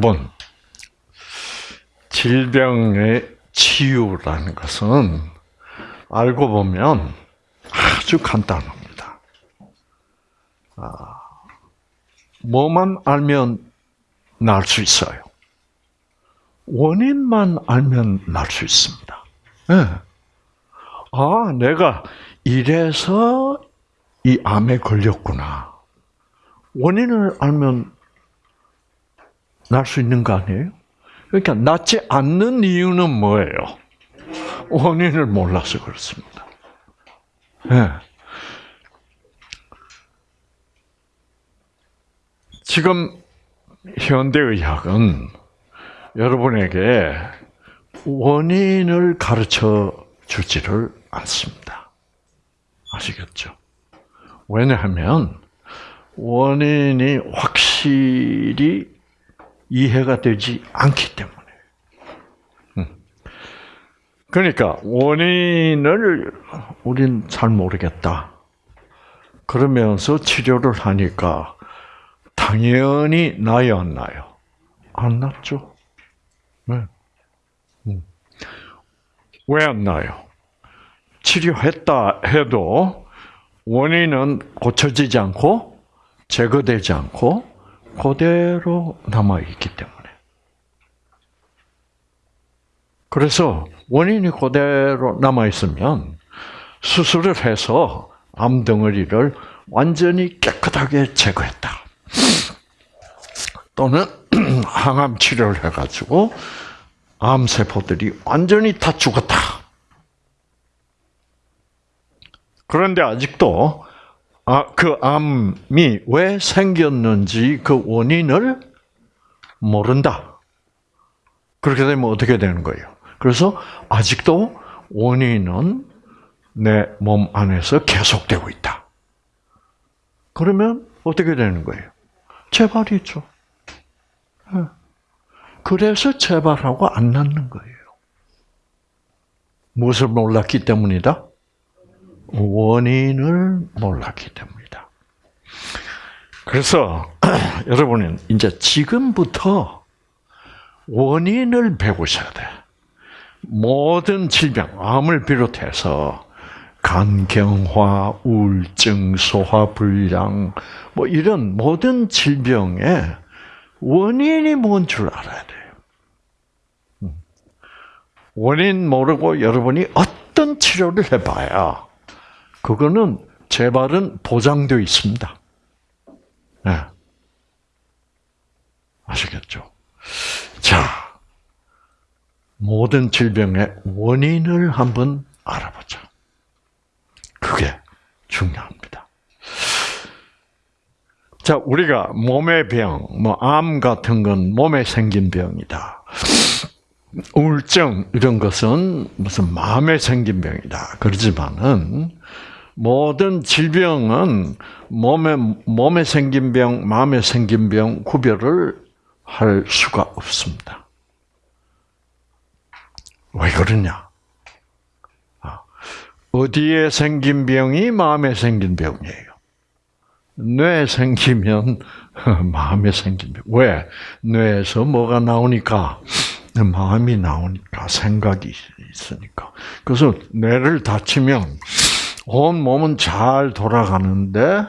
여러분, 질병의 치유라는 것은 알고 보면 아주 간단합니다. 아, 뭐만 알면 날 수 있어요. 원인만 알면 날 수 있습니다. 네. 아, 내가 이래서 이 암에 걸렸구나. 원인을 알면 날 수 있는 거 아니에요? 그러니까 낫지 않는 이유는 뭐예요? 원인을 몰라서 그렇습니다. 네. 지금 현대의학은 여러분에게 원인을 가르쳐 주지를 않습니다. 아시겠죠? 왜냐하면 원인이 확실히 이해가 되지 않기 때문에. 음. 그러니까 원인을 우린 잘 모르겠다. 그러면서 치료를 하니까 당연히 나요, 안 나요? 안 났죠. 네. 음. 왜안 나요? 치료했다 해도 원인은 고쳐지지 않고 제거되지 않고 그대로 남아 있기 때문에. 그래서 원인이 그대로 남아 있으면 수술을 해서 암 덩어리를 완전히 깨끗하게 제거했다. 또는 항암 치료를 해가지고 암 세포들이 완전히 다 죽었다. 그런데 아직도 아, 그 암이 왜 생겼는지 그 원인을 모른다. 그렇게 되면 어떻게 되는 거예요? 그래서 아직도 원인은 내 몸 안에서 계속되고 있다. 그러면 어떻게 되는 거예요? 재발이죠. 예. 그래서 재발하고 안 낫는 거예요. 무엇을 몰랐기 때문이다? 원인을 몰랐기 때문이다. 그래서 여러분은 이제 지금부터 원인을 배우셔야 돼. 모든 질병, 암을 비롯해서 간경화, 우울증, 소화불량, 뭐 이런 모든 질병의 원인이 뭔 줄 알아야 돼요. 음. 원인 모르고 여러분이 어떤 치료를 해봐야 그거는 재발은 보장되어 있습니다. 네. 아시겠죠? 자, 모든 질병의 원인을 한번 알아보자. 그게 중요합니다. 자, 우리가 몸의 병, 뭐, 암 같은 건 몸에 생긴 병이다. 우울증, 이런 것은 무슨 마음에 생긴 병이다. 그러지만은, 모든 질병은 몸에, 몸에 생긴 병, 마음에 생긴 병 구별을 할 수가 없습니다. 왜 그러냐? 아, 어디에 생긴 병이 마음에 생긴 병이에요. 뇌에 생기면 마음에 생긴 병. 왜? 뇌에서 뭐가 나오니까 마음이 나오니까 생각이 있으니까. 그래서 뇌를 다치면 온 몸은 잘 돌아가는데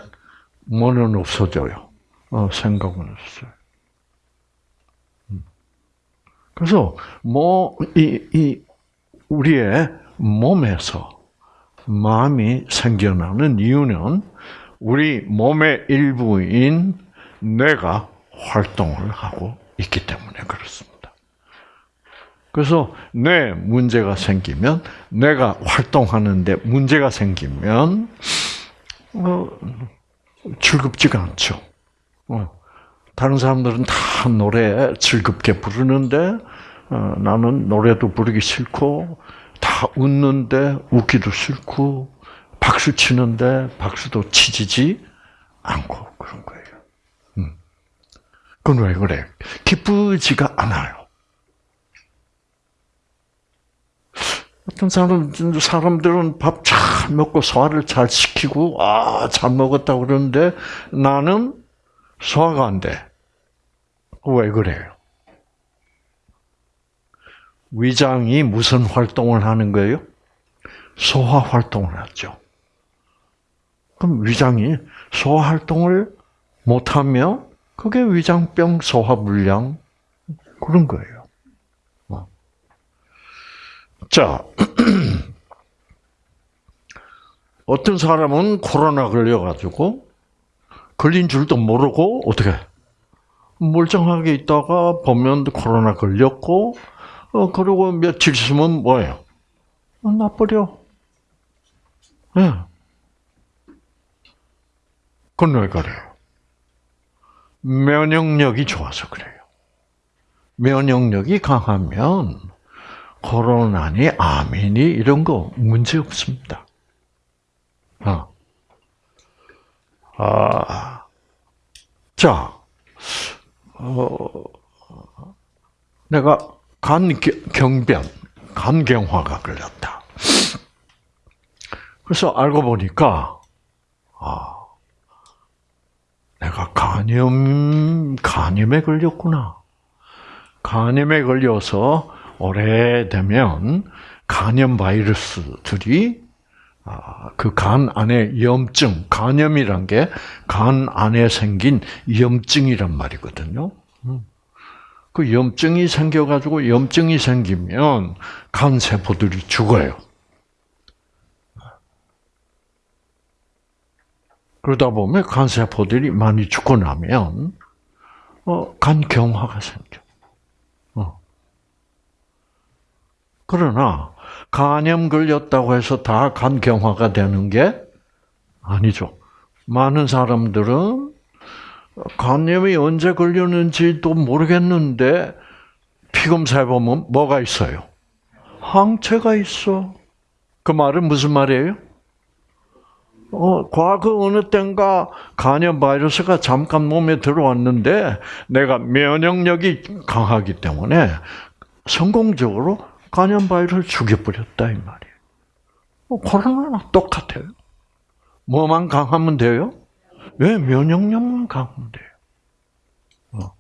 뭐는 없어져요. 어, 생각은 없어요. 음. 그래서 뭐이 이 우리의 몸에서 마음이 생겨나는 이유는 우리 몸의 일부인 뇌가 활동을 하고 있기 때문에 그렇습니다. 그래서 뇌 문제가 생기면 뇌가 활동하는데 문제가 생기면 어, 즐겁지가 않죠. 어, 다른 사람들은 다 노래 즐겁게 부르는데 어, 나는 노래도 부르기 싫고 다 웃는데 웃기도 싫고 박수 치는데 박수도 치지지 않고 그런 거예요. 음. 그건 왜 그래? 기쁘지가 않아요. 어떤 사람, 사람들은 밥 잘 먹고 소화를 잘 시키고, 아, 잘 먹었다 그러는데 나는 소화가 안 돼. 왜 그래요? 위장이 무슨 활동을 하는 거예요? 소화 활동을 하죠. 그럼 위장이 소화 활동을 못하면 그게 위장병 소화불량 그런 거예요. 어. 자, 어떤 사람은 코로나 걸려가지고 걸린 줄도 모르고 어떻게 멀쩡하게 있다가 보면 코로나 걸렸고 어 그리고 며칠 있으면 뭐예요? 어, 나버려. 예. 네. 그건 왜 그래요? 면역력이 좋아서 그래요. 면역력이 강하면 코로나니 암이니 이런 거 문제 없습니다. 아, 아, 자, 어, 내가 간 경변, 간경화가 걸렸다. 그래서 알고 보니까 아, 내가 간염 간염에 걸렸구나. 간염에 걸려서 오래되면 간염 바이러스들이 아, 그간 안에 염증, 간염이란 게 간 안에 생긴 염증이란 말이거든요. 음. 그 염증이 생겨가지고 염증이 생기면 간 세포들이 죽어요. 그러다 보면 간 세포들이 많이 죽고 나면 어, 간 경화가 생겨. 어. 그러나 간염 걸렸다고 해서 다 간경화가 되는 게 아니죠. 많은 사람들은 간염이 언제 걸렸는지도 모르겠는데 피검사해 보면 뭐가 있어요? 항체가 있어. 그 말은 무슨 말이에요? 어, 과거 어느 땐가 간염 바이러스가 잠깐 몸에 들어왔는데 내가 면역력이 강하기 때문에 성공적으로 간염 바이러스를 죽여버렸다 이 말이에요. 어, 코로나랑 똑같아요. 뭐만 강하면 돼요? 왜 면역력만 강하면 돼요? 어.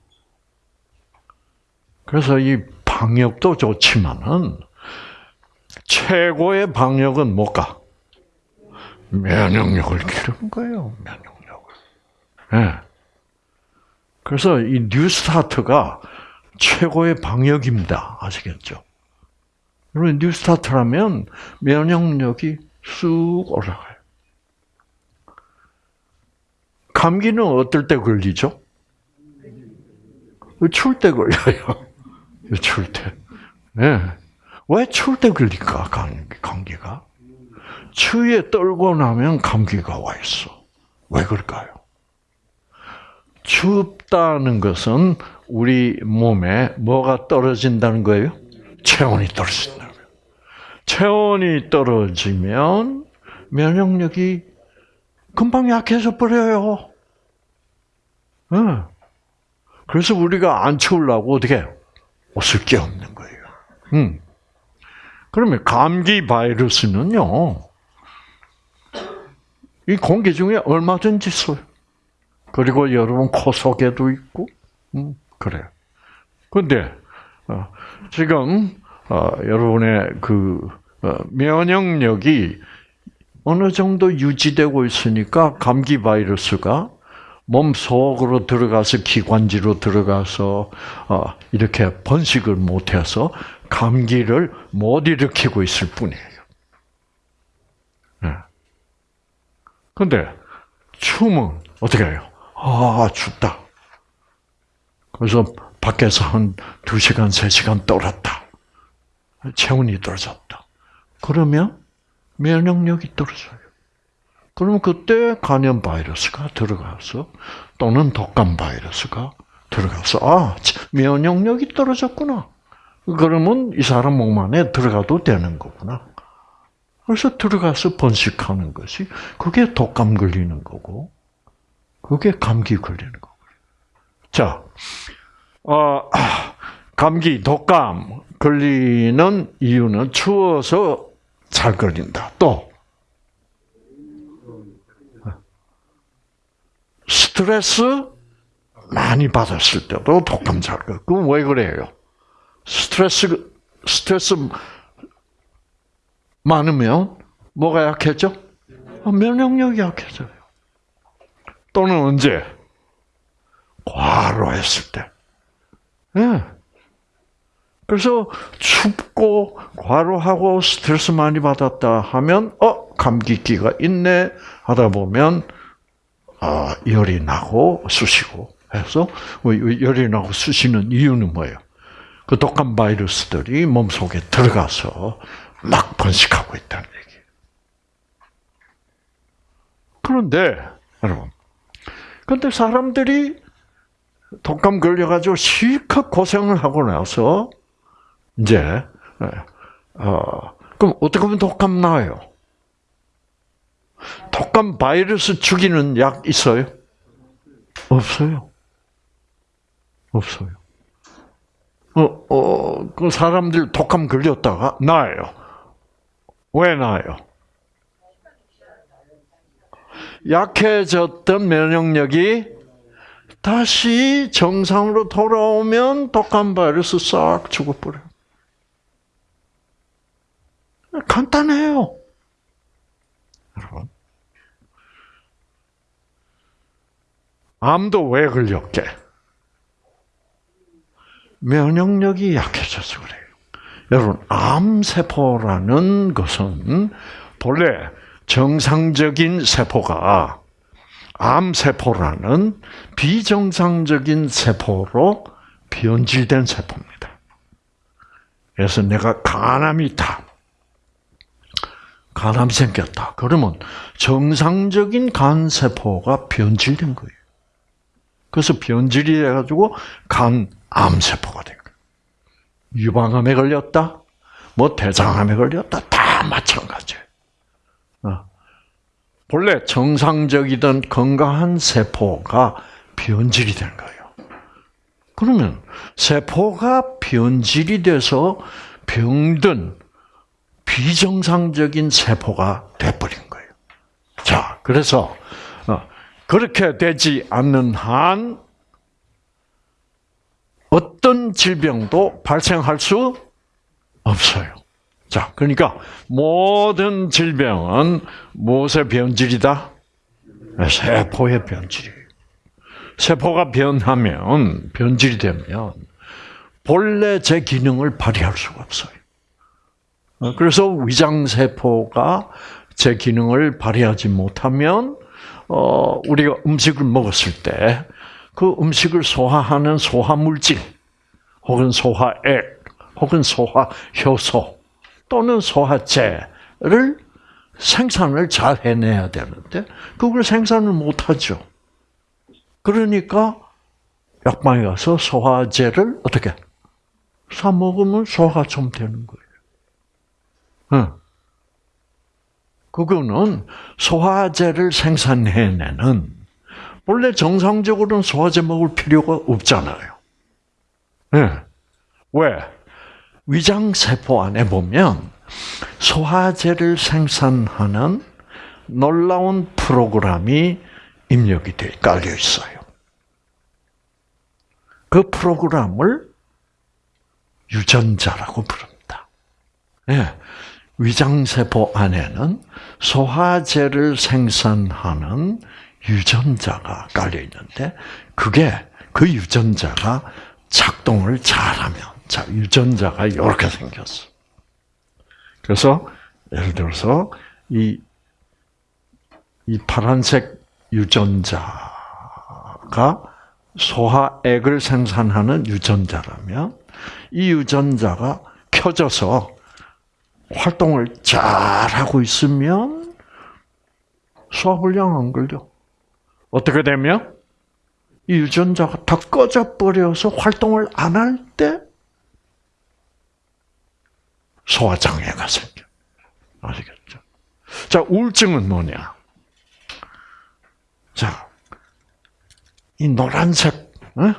그래서 이 방역도 좋지만은 최고의 방역은 뭘까? 면역력을 기르는 거예요. 면역력을. 네. 그래서 이 뉴스타트가 최고의 방역입니다. 아시겠죠? 여러분 뉴스타트라면 면역력이 쑥 올라가요. 감기는 어떨 때 걸리죠? 추울 때 걸려요. 추울 때. 네. 왜 추울 때 걸릴까, 감기 가? 추위에 떨고 나면 감기가 와 있어. 왜 그럴까요? 춥다는 것은 우리 몸에 뭐가 떨어진다는 거예요? 체온이 떨어진다는 거예요. 체온이 떨어지면 면역력이 금방 약해져 버려요. 응. 그래서 우리가 안 추우려고 어떻게? 옷을 껴없는 거예요. 응. 그러면 감기 바이러스는요, 이 공기 중에 얼마든지 있어요. 그리고 여러분 코 속에도 있고, 음, 그래요. 근데, 어, 지금, 어, 여러분의 그, 어, 면역력이 어느 정도 유지되고 있으니까 감기 바이러스가 몸 속으로 들어가서 기관지로 들어가서 어, 이렇게 번식을 못해서 감기를 못 일으키고 있을 뿐이에요. 근데 춤은 어떻게 해요? 아, 춥다. 그래서 밖에서 한 2시간, 3시간 떨었다. 체온이 떨어졌다. 그러면 면역력이 떨어져요. 그러면 그때 간염 바이러스가 들어가서 또는 독감 바이러스가 들어가서 아 면역력이 떨어졌구나. 그러면 이 사람 몸 안에 들어가도 되는 거구나. 그래서 들어가서 번식하는 것이 그게 독감 걸리는 거고 그게 감기 걸리는 거고. 자, 어, 감기, 독감 걸리는 이유는 추워서 잘 걸린다. 또 스트레스 많이 받았을 때도 독감 잘 걸. 그럼 왜 그래요? 스트레스 스트레스 많으면 뭐가 약해져? 어, 면역력이 약해져요. 또는 언제? 과로 했을 때. 예. 그래서 춥고 과로하고 스트레스 많이 받았다 하면 어 감기기가 있네 하다 보면 아 열이 나고 쑤시고 해서 뭐 열이 나고 쑤시는 이유는 뭐예요? 그 독한 바이러스들이 몸 속에 들어가서 막 번식하고 있다는 얘기예요. 그런데 여러분, 근데 사람들이 독감 걸려가지고 실컷 고생을 하고 나서 이제 어 그럼 어떻게 하면 독감 나요? 독감 바이러스 죽이는 약 있어요? 없어요. 없어요. 어, 어, 그 사람들 독감 걸렸다가 나요. 왜 나요? 약해졌던 면역력이 다시 정상으로 돌아오면 독감 바이러스 싹 죽어버려요. 간단해요. 여러분. 암도 왜 걸렸게? 면역력이 약해져서 그래요. 여러분, 암세포라는 것은 본래 정상적인 세포가 암세포라는 비정상적인 세포로 변질된 세포입니다. 그래서 내가 간암이 있다. 간암이 생겼다. 그러면 정상적인 간세포가 변질된 거예요. 그래서 변질이 돼가지고 간암세포가 된 거예요. 유방암에 걸렸다, 뭐 대장암에 걸렸다, 다 마찬가지예요. 어. 본래 정상적이던 건강한 세포가 변질이 된 거예요. 그러면 세포가 변질이 돼서 병든 비정상적인 세포가 돼버린 거예요. 자, 그래서 어, 그렇게 되지 않는 한 어떤 질병도 발생할 수 없어요. 자, 그러니까 모든 질병은 무엇의 변질이다? 세포의 변질이에요. 세포가 변하면 변질이 되면 본래 제 기능을 발휘할 수가 없어요. 그래서 위장 세포가 제 기능을 발휘하지 못하면 어, 우리가 음식을 먹었을 때 그 음식을 소화하는 소화 물질 혹은 소화액 혹은 소화 효소 또는 소화제를 생산을 잘 해내야 되는데 그걸 생산을 못하죠. 그러니까 약방에 가서 소화제를 어떻게 사 먹으면 소화가 좀 되는 거예요. 응. 그거는 소화제를 생산해내는 원래 정상적으로는 소화제 먹을 필요가 없잖아요. 네. 왜? 위장 세포 안에 보면 소화제를 생산하는 놀라운 프로그램이 입력이 돼 깔려 있어요. 그 프로그램을 유전자라고 부릅니다. 네. 위장세포 안에는 소화제를 생산하는 유전자가 깔려 있는데 그게 그 유전자가 작동을 잘하면 자 유전자가 이렇게 생겼어. 그래서 예를 들어서 이, 이 파란색 유전자가 소화액을 생산하는 유전자라면 이 유전자가 켜져서 활동을 잘 하고 있으면 소화불량 안 걸려. 어떻게 되면 이 유전자가 다 꺼져 버려서 활동을 안 할 때 소화 장애가 생겨. 아시겠죠? 자, 우울증은 뭐냐? 자, 이 노란색, 어?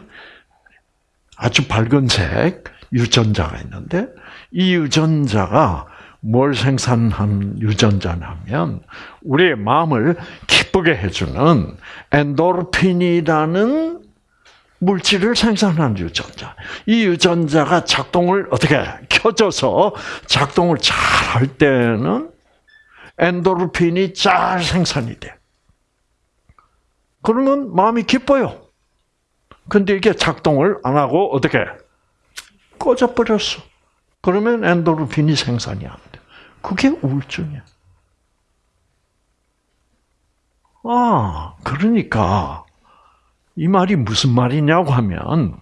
아주 밝은 색 유전자가 있는데, 이 유전자가 뭘 생산한 유전자냐면 우리의 마음을 기쁘게 해주는 엔도르핀이라는 물질을 생산하는 유전자. 이 유전자가 작동을 어떻게 켜져서 작동을 잘 할 때는 엔도르핀이 잘 생산이 돼. 그러면 마음이 기뻐요. 근데 이게 작동을 안 하고 어떻게 꺼져 버렸어. 그러면 엔도르핀이 생산이 안 돼. 그게 우울증이야. 아, 그러니까 이 말이 무슨 말이냐고 하면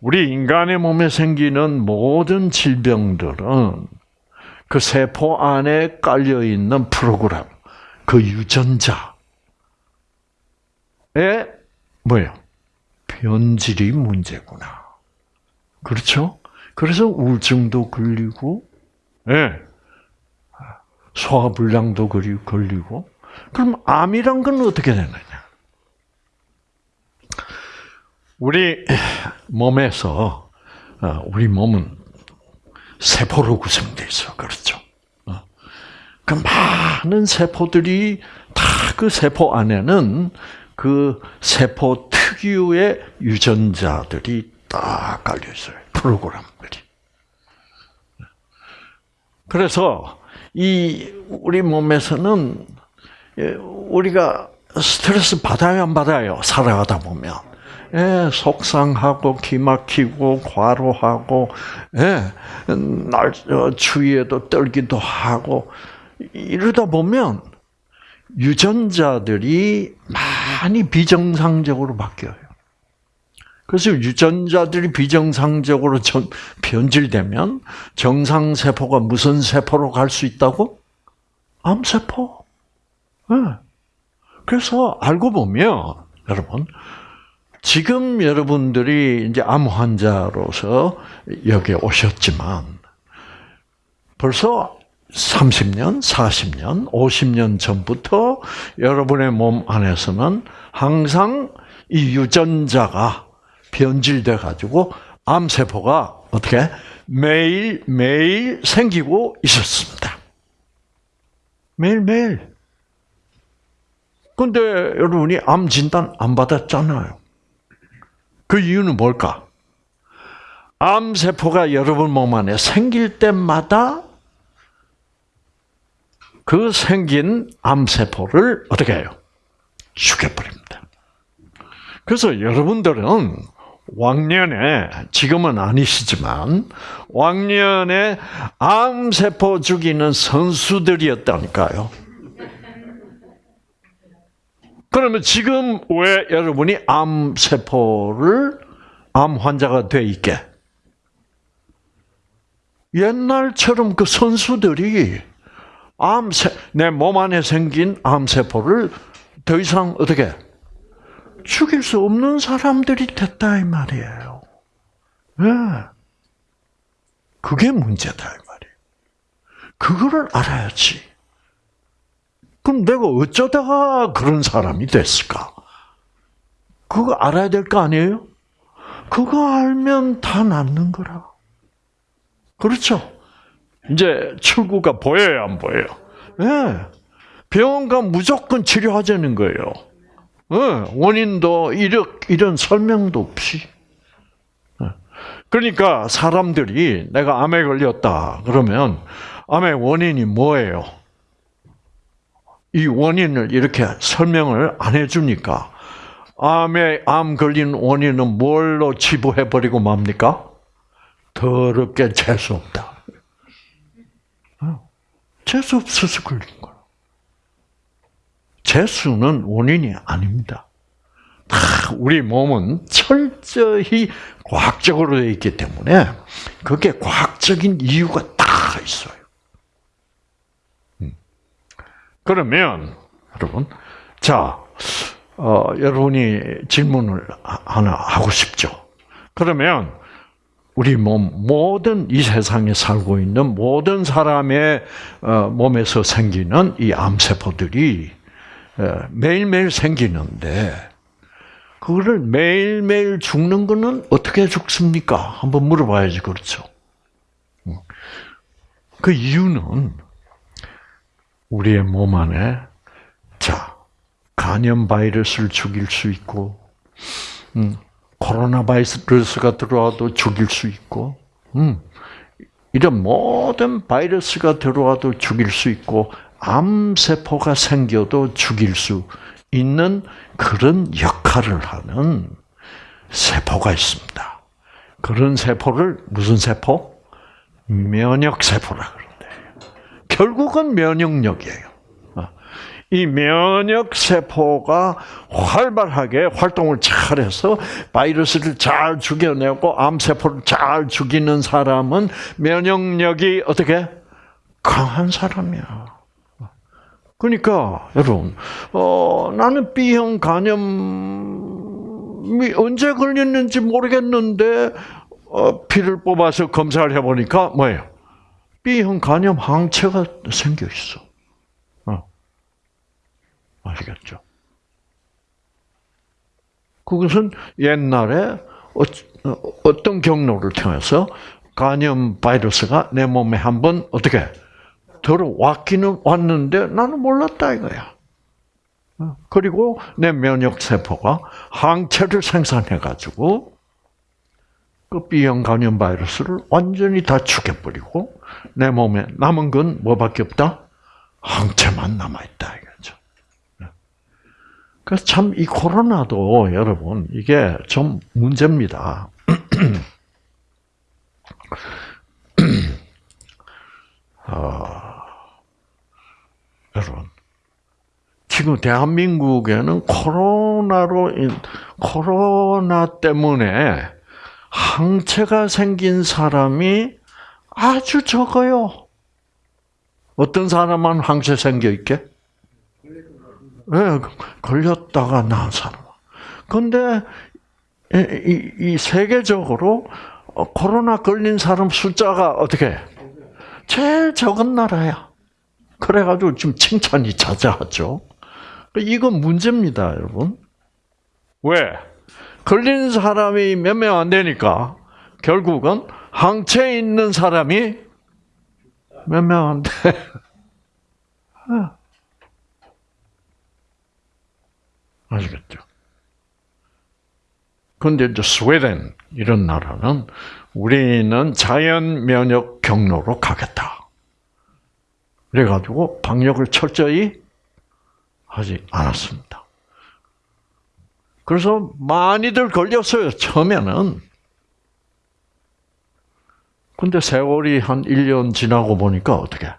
우리 인간의 몸에 생기는 모든 질병들은 그 세포 안에 깔려 있는 프로그램, 그 유전자에 뭐예요? 변질이 문제구나. 그렇죠? 그래서 우울증도 걸리고, 예. 네. 소화불량도 걸리고, 그럼 암이란 건 어떻게 되느냐? 우리 몸에서 어, 우리 몸은 세포로 구성되어 있어, 그렇죠? 어. 그 많은 세포들이 다 그 세포 안에는 그 세포 특유의 유전자들이 딱 깔려 있어요. 프로그램들이. 그래서 이 우리 몸에서는 예, 우리가 스트레스 받아요, 안 받아요? 살아가다 보면. 예, 속상하고 기막히고 과로하고 예, 날 어, 추위에도 떨기도 하고 이러다 보면 유전자들이 많이 비정상적으로 바뀌어요. 그래서 유전자들이 비정상적으로 변질되면 정상 세포가 무슨 세포로 갈 수 있다고? 암세포. 네. 그래서 알고 보면 여러분 지금 여러분들이 이제 암 환자로서 여기 오셨지만 벌써 30년, 40년, 50년 전부터 여러분의 몸 안에서는 항상 이 유전자가 변질돼 가지고 암세포가 어떻게 매일 매일 생기고 있었습니다. 매일 매일. 근데 여러분이 암 진단 안 받았잖아요. 그 이유는 뭘까? 암세포가 여러분 몸 안에 생길 때마다 그 생긴 암세포를 어떻게 해요? 죽여버립니다. 그래서 여러분들은 왕년에, 지금은 아니시지만, 왕년에 암세포 죽이는 선수들이었다니까요. 그러면 지금 왜 여러분이 암세포를 암 환자가 돼 있게? 옛날처럼 그 선수들이 암세, 내 몸 안에 생긴 암세포를 더 이상 어떻게 죽일 수 없는 사람들이 됐다 이 말이에요. 네. 그게 문제다 이 말이에요. 그거를 알아야지. 그럼 내가 어쩌다가 그런 사람이 됐을까? 그거 알아야 될 거 아니에요? 그거 알면 다 낫는 거라. 그렇죠? 이제 출구가 보여요, 안 보여요? 네. 병원 가 무조건 치료하자는 거예요. 네. 원인도 이런, 설명도 없이. 네. 그러니까 사람들이 내가 암에 걸렸다 그러면 암의 원인이 뭐예요? 이 원인을 이렇게 설명을 안 해주니까 암에 암 걸린 원인은 뭘로 치부해 버리고 맙니까? 더럽게 재수 없다. 어, 재수 없어서 걸린. 재수는 원인이 아닙니다. 다 우리 몸은 철저히 과학적으로 되어 있기 때문에 그게 과학적인 이유가 다 있어요. 그러면 여러분, 자, 어, 여러분이 질문을 하나 하고 싶죠. 그러면 우리 몸 모든 이 세상에 살고 있는 모든 사람의 어, 몸에서 생기는 이 암세포들이 어, 매일매일 생기는데 그거를 매일매일 죽는 거는 어떻게 죽습니까? 한번 물어봐야지 그렇죠. 음. 그 이유는 우리의 몸 안에 자 간염 바이러스를 죽일 수 있고 음, 코로나 바이러스가 들어와도 죽일 수 있고, 음, 이런 모든 바이러스가 들어와도 죽일 수 있고, 암세포가 생겨도 죽일 수 있는 그런 역할을 하는 세포가 있습니다. 그런 세포를 무슨 세포? 면역세포라 그런대요. 결국은 면역력이에요. 어. 이 면역 세포가 활발하게 활동을 잘해서 바이러스를 잘 죽여내고 암 세포를 잘 죽이는 사람은 면역력이 어떻게 강한 사람이야. 그러니까 여러분, 어, 나는 B형 간염이 언제 걸렸는지 모르겠는데 어, 피를 뽑아서 검사를 해보니까 뭐예요? B형 간염 항체가 생겨 있어. 어. 아시겠죠? 그것은 옛날에 어, 어떤 경로를 통해서 간염 바이러스가 내 몸에 한번 어떻게 들어왔기는 왔는데 나는 몰랐다 이거야. 어, 그리고 내 면역 세포가 항체를 생산해 가지고 그 B형 간염 바이러스를 완전히 다 죽여버리고 내 몸에 남은 건 뭐밖에 없다? 항체만 남아 있다 이거죠. 네. 그래서 참 이 코로나도 여러분 이게 좀 문제입니다. 어, 여러분 지금 대한민국에는 코로나로 코로나 때문에 항체가 생긴 사람이 아주 적어요. 어떤 사람만 항체 생겨 있게? 네, 걸렸다가 나은 사람. 근데 이, 이 세계적으로 코로나 걸린 사람 숫자가 어떻게? 제일 적은 나라야. 그래가지고 지금 칭찬이 자자하죠. 이건 문제입니다, 여러분. 왜? 걸린 사람이 몇 명 안 되니까 결국은 항체에 있는 사람이 몇 명 안 돼. 아시겠죠? 근데 이제 스웨덴 이런 나라는 우리는 자연 면역 경로로 가겠다. 그래가지고 방역을 철저히 하지 않았습니다. 그래서 많이들 걸렸어요, 처음에는. 근데 세월이 한 1년 지나고 보니까 어떻게?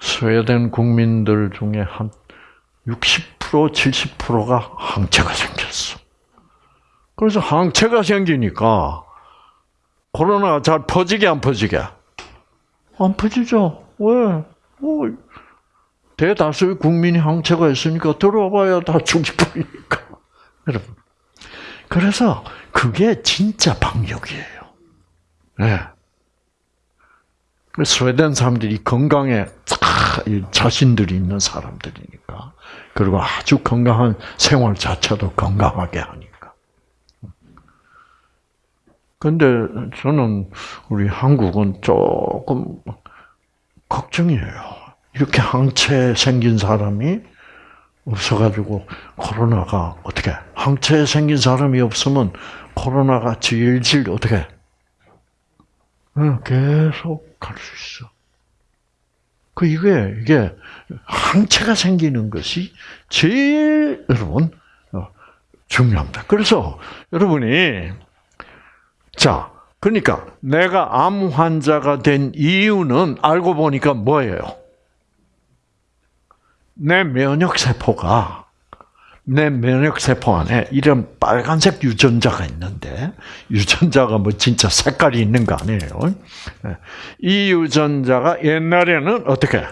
스웨덴 국민들 중에 한 60%, 70%가 항체가 생겼어. 그래서 항체가 생기니까 코로나가 잘 퍼지게 안 퍼지게? 안 퍼지죠. 왜? 뭐 대다수의 국민이 항체가 있으니까 들어와봐야 다 죽이버리니까. 여러분. 그래서 그게 진짜 방역이에요. 네. 스웨덴 사람들이 건강에 자신들이 있는 사람들이니까. 그리고 아주 건강한 생활 자체도 건강하게 하니까. 근데 저는 우리 한국은 조금 걱정이에요. 이렇게 항체 생긴 사람이 없어가지고 코로나가 어떻게 항체 생긴 사람이 없으면 코로나가 질질 어떻게 계속 갈 수 있어. 그 이게 이게 항체가 생기는 것이 제일 여러분 어, 중요합니다. 그래서 여러분이 자 그러니까 내가 암 환자가 된 이유는 알고 보니까 뭐예요? 내 면역 세포가 내 면역 세포 안에 이런 빨간색 유전자가 있는데, 유전자가 뭐 진짜 색깔이 있는 거 아니에요. 예. 이 유전자가 옛날에는 어떻게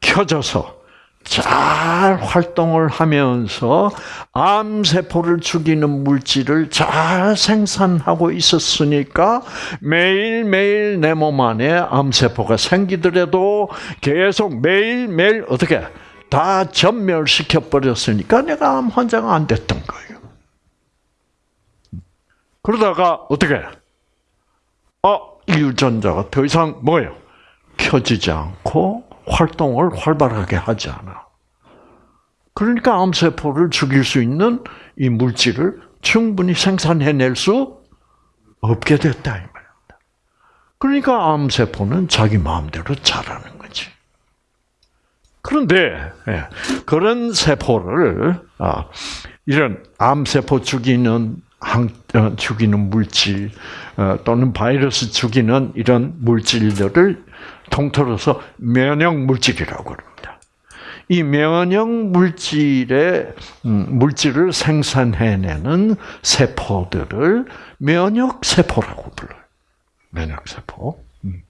켜져서 잘 활동을 하면서 암세포를 죽이는 물질을 잘 생산하고 있었으니까 매일매일 내 몸 안에 암세포가 생기더라도 계속 매일매일 어떻게 다 전멸시켜 버렸으니까 내가 암 환자가 안 됐던 거예요. 그러다가 어떻게? 어, 이 유전자가 더 이상 뭐예요? 켜지지 않고 활동을 활발하게 하지 않아. 그러니까 암세포를 죽일 수 있는 이 물질을 충분히 생산해낼 수 없게 됐다 이 말입니다. 그러니까 암세포는 자기 마음대로 자라는 거지. 그런데 예, 그런 세포를 아, 이런 암세포 죽이는 항, 어, 죽이는 물질 어, 또는 바이러스 죽이는 이런 물질들을 통틀어서 면역 물질이라고 합니다. 이 면역 물질의 음, 물질을 생산해내는 세포들을 면역 세포라고 불러요. 면역 세포. 음.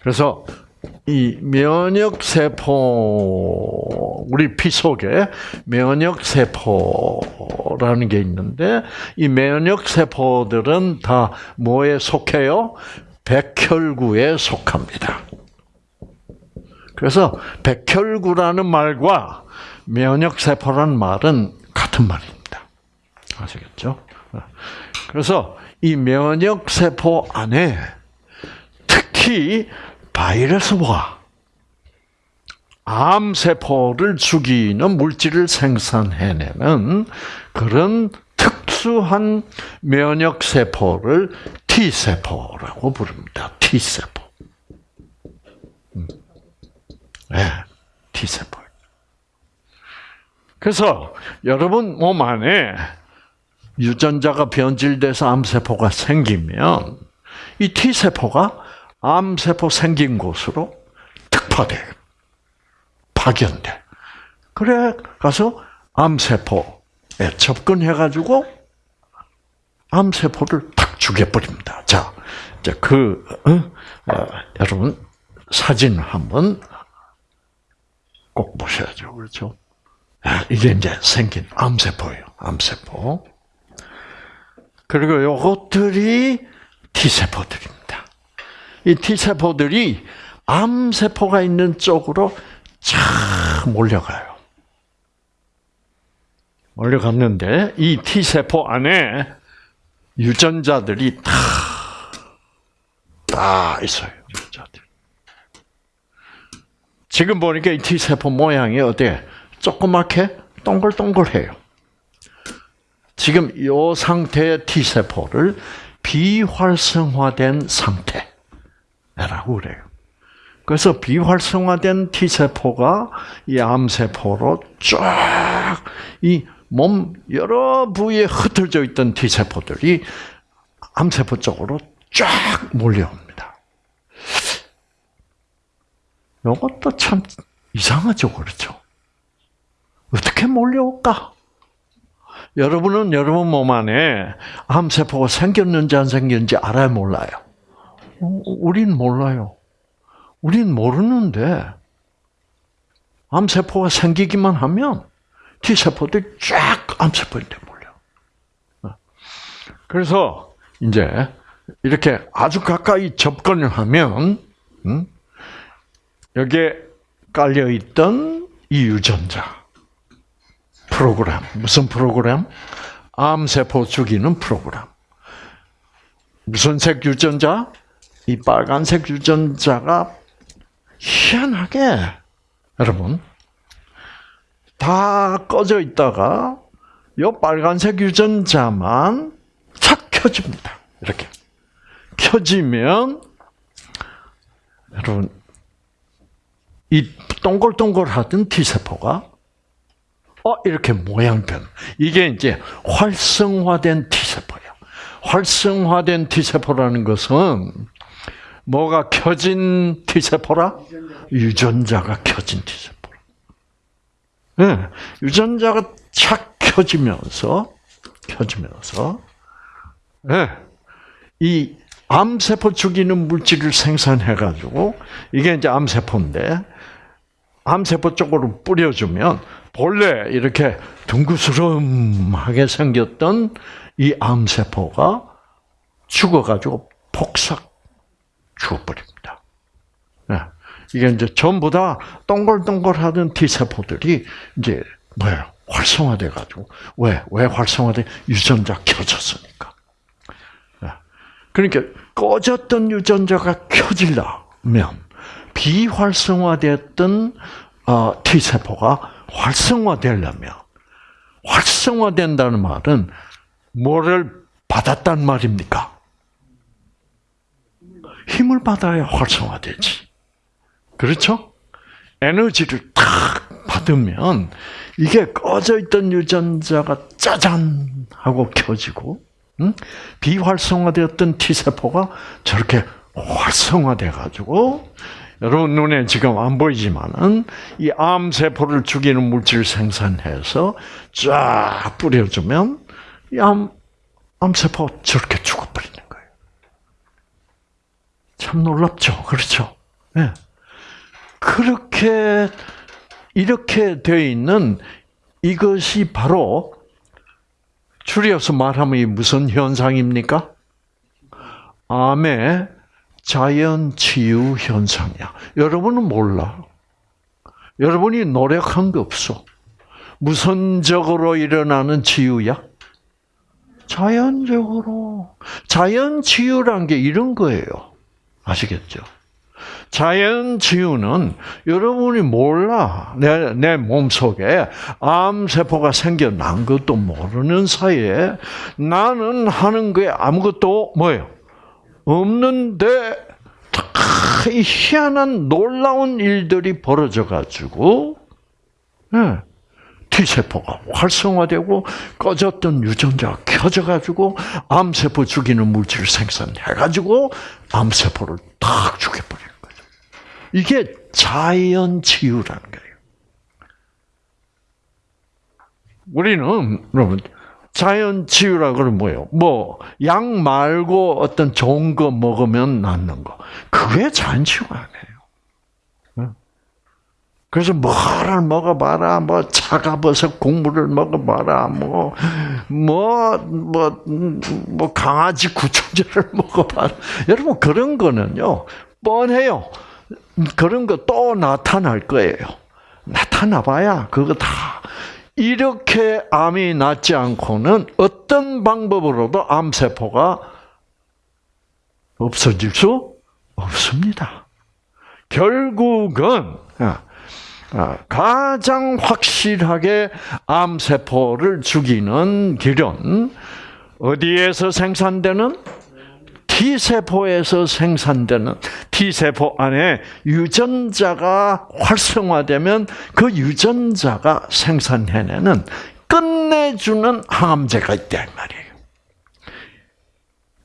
그래서 이 면역 세포 우리 피 속에 면역 세포라는 게 있는데 이 면역 세포들은 다 뭐에 속해요? 백혈구에 속합니다. 그래서 백혈구라는 말과 면역 세포라는 말은 같은 말입니다. 아시겠죠? 그래서 이 면역 세포 안에 특히 바이러스와 암세포를 죽이는 물질을 생산해내는 그런 특수한 면역세포를 T세포라고 부릅니다. T세포. 음. 네, T세포. 그래서 여러분 몸 안에 유전자가 변질돼서 암세포가 생기면 이 T세포가 암세포 생긴 곳으로 특파돼. 파견돼. 그래, 가서 암세포에 접근해가지고 암세포를 탁 죽여버립니다. 자, 이제 그, 어, 어, 여러분, 사진 한번 꼭 보셔야죠. 그렇죠? 아, 이게 이제 생긴 암세포예요. 암세포. 그리고 요것들이 T세포들입니다. 이 T세포들이 암세포가 있는 쪽으로 쫙 몰려가요. 몰려갔는데 이 T세포 안에 유전자들이 다, 다 있어요. 유전자들. 지금 보니까 이 T세포 모양이 어때? 조그맣게 동글동글해요. 지금 이 상태의 T세포를 비활성화된 상태라고 그래요. 그래서 비활성화된 T세포가 이 암세포로 쫙이 몸 여러 부위에 흩어져 있던 T세포들이 암세포 쪽으로 쫙 몰려옵니다. 이것도 참 이상하죠, 그렇죠? 어떻게 몰려올까? 여러분은 여러분 몸 안에 암세포가 생겼는지 안 생겼는지 알아요, 몰라요? 우린 몰라요. 우린 모르는데 암세포가 생기기만 하면 T세포들이 쫙 암세포인데 몰려. 그래서 이제 이렇게 아주 가까이 접근을 하면 음, 여기에 깔려 있던 이 유전자 프로그램. 무슨 프로그램? 암세포 죽이는 프로그램. 무슨 색 유전자? 이 빨간색 유전자가 희한하게 여러분 다 꺼져 있다가 이 빨간색 유전자만 착 켜집니다. 이렇게 켜지면 여러분 이 동글동글하던 T 세포가 어, 이렇게 모양 변. 이게 이제 활성화된 T세포예요. 활성화된 T세포라는 것은 뭐가 켜진 T세포라? 유전자가 켜진 T세포. 네, 유전자가 착 켜지면서, 켜지면서, 네, 이 암세포 죽이는 물질을 생산해가지고, 이게 이제 암세포인데, 암세포 쪽으로 뿌려주면 본래 이렇게 둥그스름하게 생겼던 이 암세포가 죽어가지고 폭삭 죽어버립니다. 네. 이게 이제 전부 다 동글동글하던 T세포들이 이제 뭐예요? 활성화돼 가지고. 왜? 왜 활성화돼? 유전자 켜졌으니까. 네. 그러니까 꺼졌던 유전자가 켜지려면 비활성화됐던 어, T세포가 활성화되려면 활성화된다는 말은 뭐를 받았단 말입니까? 힘을 받아야 활성화되지. 그렇죠? 에너지를 탁 받으면 이게 꺼져 있던 유전자가 짜잔 하고 켜지고 응? 비활성화되었던 T 세포가 저렇게 활성화돼 가지고 여러분 눈에 지금 안 보이지만은 이 암 세포를 죽이는 물질 생산해서 쫙 뿌려주면 이 암 암세포 저렇게 죽어버리는 거예요. 참 놀랍죠, 그렇죠? 네. 그렇게 이렇게 되어 있는 이것이 바로 줄여서 말하면 이 무슨 현상입니까? 암의 자연 치유 현상이야. 여러분은 몰라. 여러분이 노력한 게 없어. 무선적으로 일어나는 치유야? 자연적으로. 자연 치유란 게 이런 거예요. 아시겠죠? 자연 치유는 여러분이 몰라. 내, 내 몸속에 암세포가 생겨난 것도 모르는 사이에 나는 하는 게 아무것도 뭐예요? 없는데 이 희한한 놀라운 일들이 벌어져 가지고 네. T세포가 활성화되고 꺼졌던 유전자가 켜져가지고 암세포 죽이는 물질을 생산해가지고 암세포를 탁 거죠. 이게 자연 치유라는 거예요. 우리는 여러분 자연 치유라 그러면 뭐예요? 뭐 약 말고 어떤 좋은 거 먹으면 낫는 거. 그게 자연 치유가 아니에요. 그래서 뭐를 먹어봐라, 뭐 차가버섯 국물을 먹어봐라, 뭐, 뭐, 뭐, 뭐 강아지 구충제를 먹어봐라. 여러분 그런 거는요 뻔해요. 그런 거 또 나타날 거예요. 나타나봐야 그거 다 이렇게 암이 낫지 않고는 어떤 방법으로도 암세포가 없어질 수 없습니다. 결국은 아, 가장 확실하게 암세포를 죽이는 길은 어디에서 생산되는 T세포에서 생산되는 T세포 안에 유전자가 활성화되면 그 유전자가 생산해내는 끝내주는 항암제가 있다 말이에요.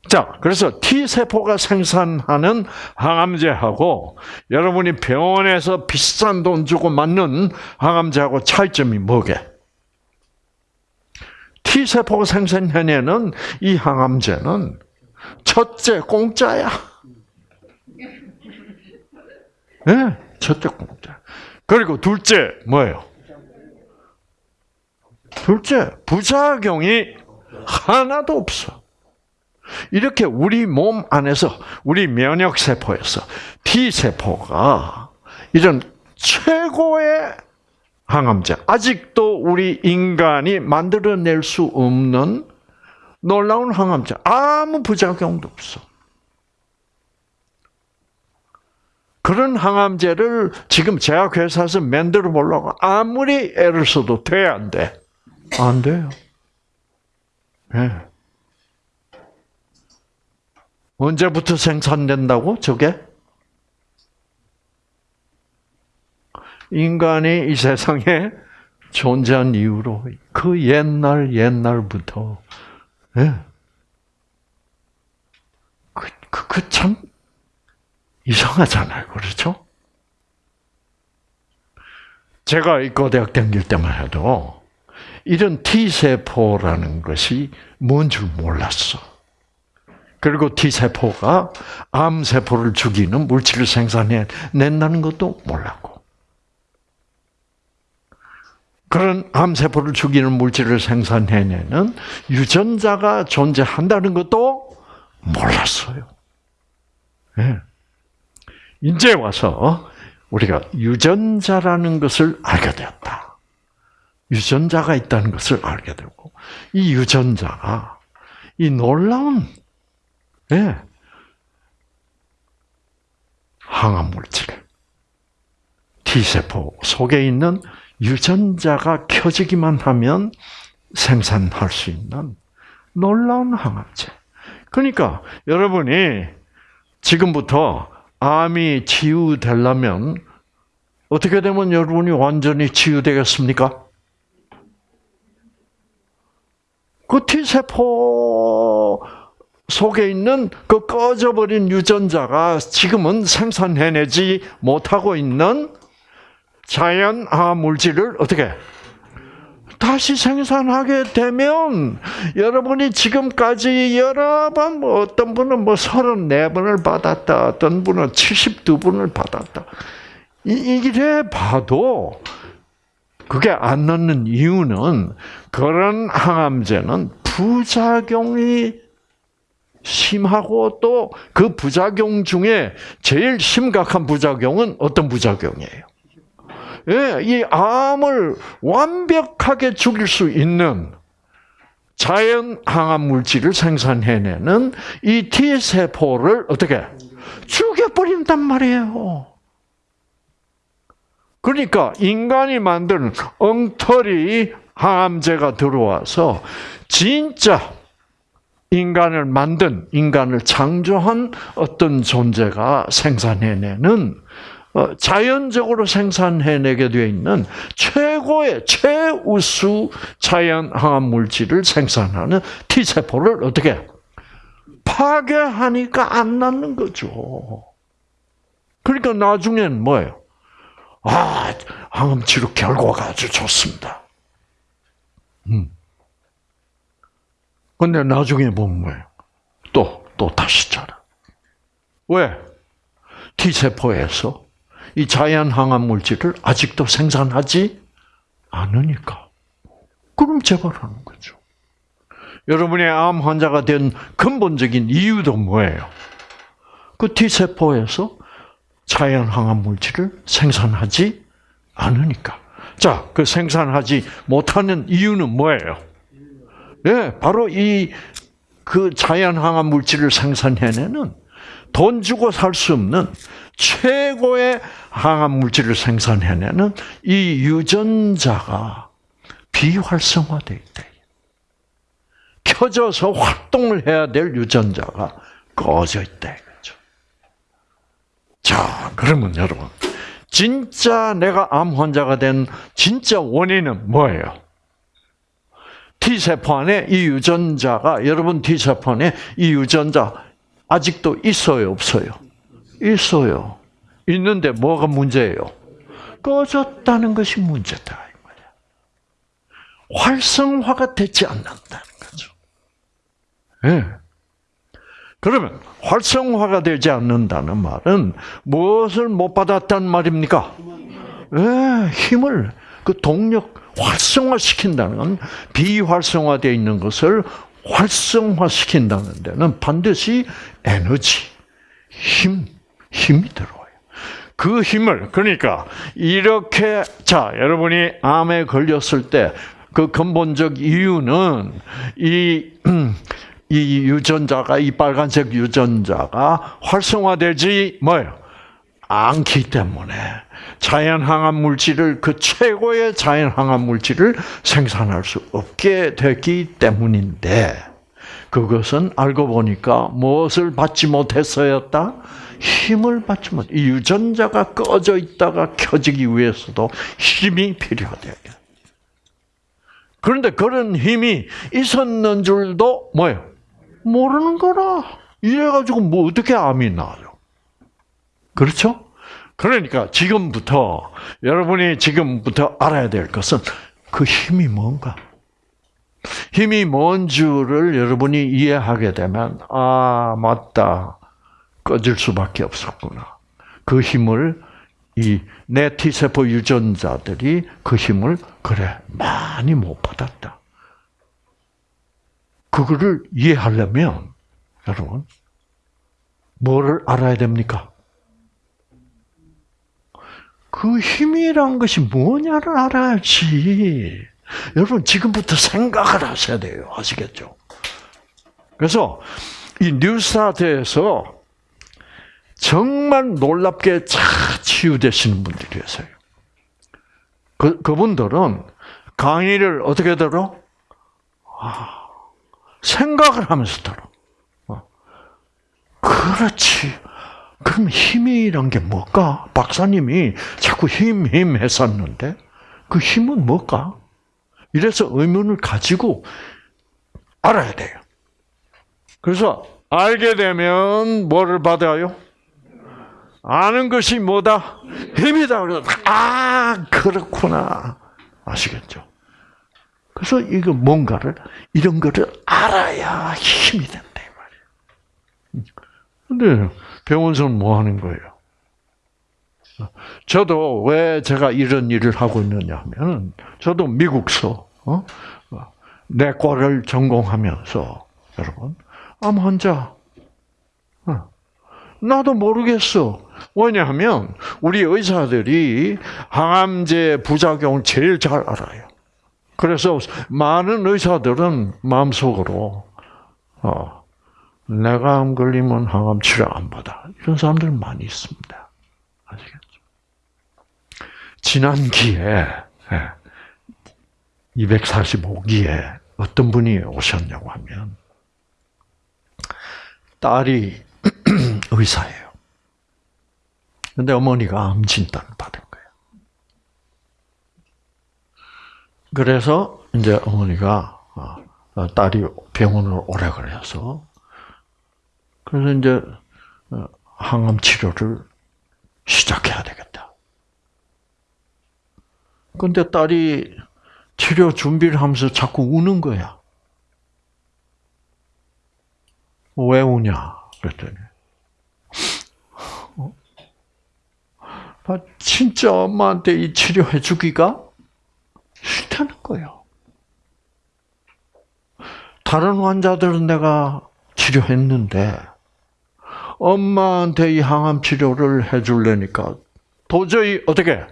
자, 그래서 T세포가 생산하는 항암제하고 여러분이 병원에서 비싼 돈 주고 맞는 항암제하고 차이점이 뭐게? T세포가 생산해내는 이 항암제는 첫째 공짜야. 네, 첫째 공짜. 그리고 둘째 뭐예요? 둘째 부작용이 하나도 없어. 이렇게 우리 몸 안에서 우리 면역 세포에서 T 세포가 이런 최고의 항암제 아직도 우리 인간이 만들어낼 수 없는 놀라운 항암제 아무 부작용도 없어. 그런 항암제를 지금 제약회사에서 만들어 보려고 아무리 애를 써도 돼, 안 돼? 안 돼요. 네. 언제부터 생산된다고? 저게? 인간이 이 세상에 존재한 이후로 그 옛날 옛날부터 예. 그, 그, 그 참 이상하잖아요. 그렇죠? 제가 이과대학 다닐 때만 해도 이런 T세포라는 것이 뭔 줄 몰랐어. 그리고 T세포가 암세포를 죽이는 물질을 생산해 낸다는 것도 몰랐고. 그런 암세포를 죽이는 물질을 생산해내는 유전자가 존재한다는 것도 몰랐어요. 네. 이제 와서 우리가 유전자라는 것을 알게 되었다. 유전자가 있다는 것을 알게 되고, 이 유전자가 이 놀라운 네. 항암 물질. T세포 속에 있는 유전자가 켜지기만 하면 생산할 수 있는 놀라운 항암제. 그러니까 여러분이 지금부터 암이 치유되려면 어떻게 되면 여러분이 완전히 치유되겠습니까? 그 T세포 속에 있는 그 꺼져버린 유전자가 지금은 생산해내지 못하고 있는 자연 항암 물질을 어떻게 다시 생산하게 되면 여러분이 지금까지 여러 번 뭐 어떤 분은 뭐 34번을 받았다. 어떤 분은 72번을 받았다. 이래 봐도 그게 안 넣는 이유는 그런 항암제는 부작용이 심하고 또 그 부작용 중에 제일 심각한 부작용은 어떤 부작용이에요? 예, 이 암을 완벽하게 죽일 수 있는 자연 항암 물질을 생산해내는 이 T 세포를 어떻게 죽여버린단 말이에요. 그러니까 인간이 만든 엉터리 항암제가 들어와서 진짜 인간을 만든 인간을 창조한 어떤 존재가 생산해내는 어, 자연적으로 생산해내게 되어 있는 최고의 최우수 자연 항암 물질을 생산하는 T 세포를 어떻게 파괴하니까 안 낫는 거죠. 그러니까 나중엔 뭐예요? 아, 항암 치료 결과가 아주 좋습니다. 음. 근데 나중에 보면 뭐예요? 또, 또 다시 자라. 왜? T세포에서 이 자연 항암 물질을 아직도 생산하지 않으니까. 그럼 재발하는 거죠. 여러분의 암 환자가 된 근본적인 이유도 뭐예요? 그 T세포에서 자연 항암 물질을 생산하지 않으니까. 자, 그 생산하지 못하는 이유는 뭐예요? 예, 바로 이 그 자연 항암 물질을 생산해내는 돈 주고 살 수 없는 최고의 항암 물질을 생산해내는 이 유전자가 비활성화되어 있다. 켜져서 활동을 해야 될 유전자가 꺼져 있다 이거죠. 자, 그러면 여러분, 진짜 내가 암 환자가 된 진짜 원인은 뭐예요? T세포 안에 이 유전자가 여러분 T세포 안에 이 유전자 아직도 있어요, 없어요? 있어요. 있는데 뭐가 문제예요? 꺼졌다는 것이 문제다. 활성화가 되지 않는다는 거죠. 예. 네. 그러면 활성화가 되지 않는다는 말은 무엇을 못 받았단 말입니까? 예, 힘을 그 동력 활성화시킨다는 건 비활성화되어 있는 것을 활성화시킨다는 데는 반드시 에너지, 힘, 힘이 들어와요. 그 힘을 그러니까 이렇게 자 여러분이 암에 걸렸을 때 그 근본적 이유는 이, 이 유전자가 이 빨간색 유전자가 활성화되지 뭐요 않기 때문에 자연 항암 물질을 그 최고의 자연 항암 물질을 생산할 수 없게 됐기 때문인데 그것은 알고 보니까 무엇을 받지 못했어였다? 힘을 받지 못. 이 유전자가 꺼져 있다가 켜지기 위해서도 힘이 필요하대요. 그런데 그런 힘이 있었는 줄도 뭐예요? 모르는 거라. 이래가지고 뭐 어떻게 암이 나요? 그렇죠? 그러니까 지금부터 여러분이 지금부터 알아야 될 것은 그 힘이 뭔가. 힘이 뭔 줄을 여러분이 이해하게 되면 아 맞다 꺼질 수밖에 없었구나. 그 힘을 이 내 T세포 유전자들이 그 힘을 그래 많이 못 받았다. 그거를 이해하려면 여러분 뭐를 알아야 됩니까? 그 힘이란 것이 뭐냐를 알아야지. 여러분 지금부터 생각을 하셔야 돼요. 아시겠죠? 그래서 이 뉴스타트에서 정말 놀랍게 잘 치유되시는 분들이 계세요. 그, 그분들은 강의를 어떻게 들어? 아, 생각을 하면서 들어. 어. 그렇지. 그럼 힘이란 게 뭘까? 박사님이 자꾸 힘, 힘 했었는데, 그 힘은 뭘까? 이래서 의문을 가지고 알아야 돼요. 그래서 알게 되면 뭐를 받아요? 아는 것이 뭐다? 힘이다. 아 그렇구나 아시겠죠? 그래서 이거 뭔가를 이런 거를 알아야 힘이 된다. 근데 병원서는 뭐 하는 거예요? 저도 왜 제가 이런 일을 하고 있느냐 하면 저도 미국서 어? 내과를 전공하면서 여러분 암 환자 어. 나도 모르겠어. 왜냐하면 우리 의사들이 항암제 부작용을 제일 잘 알아요. 그래서 많은 의사들은 마음속으로 어, 내가 암 걸리면 항암 치료 안 받아. 이런 사람들 많이 있습니다. 아시겠죠? 지난 기에 245기에 어떤 분이 오셨냐고 하면 딸이 의사예요. 근데 어머니가 암 진단을 받은 거예요. 그래서 이제 어머니가 어, 딸이 병원을 오래 그래서 그래서 이제 어, 항암 치료를 시작해야 되겠다. 근데 딸이 치료 준비를 하면서 자꾸 우는 거야. 왜 우냐? 그랬더니, 어? 나 진짜 엄마한테 이 치료해 주기가 싫다는 거예요. 다른 환자들은 내가 치료했는데, 엄마한테 이 항암 치료를 해주려니까 도저히 어떻게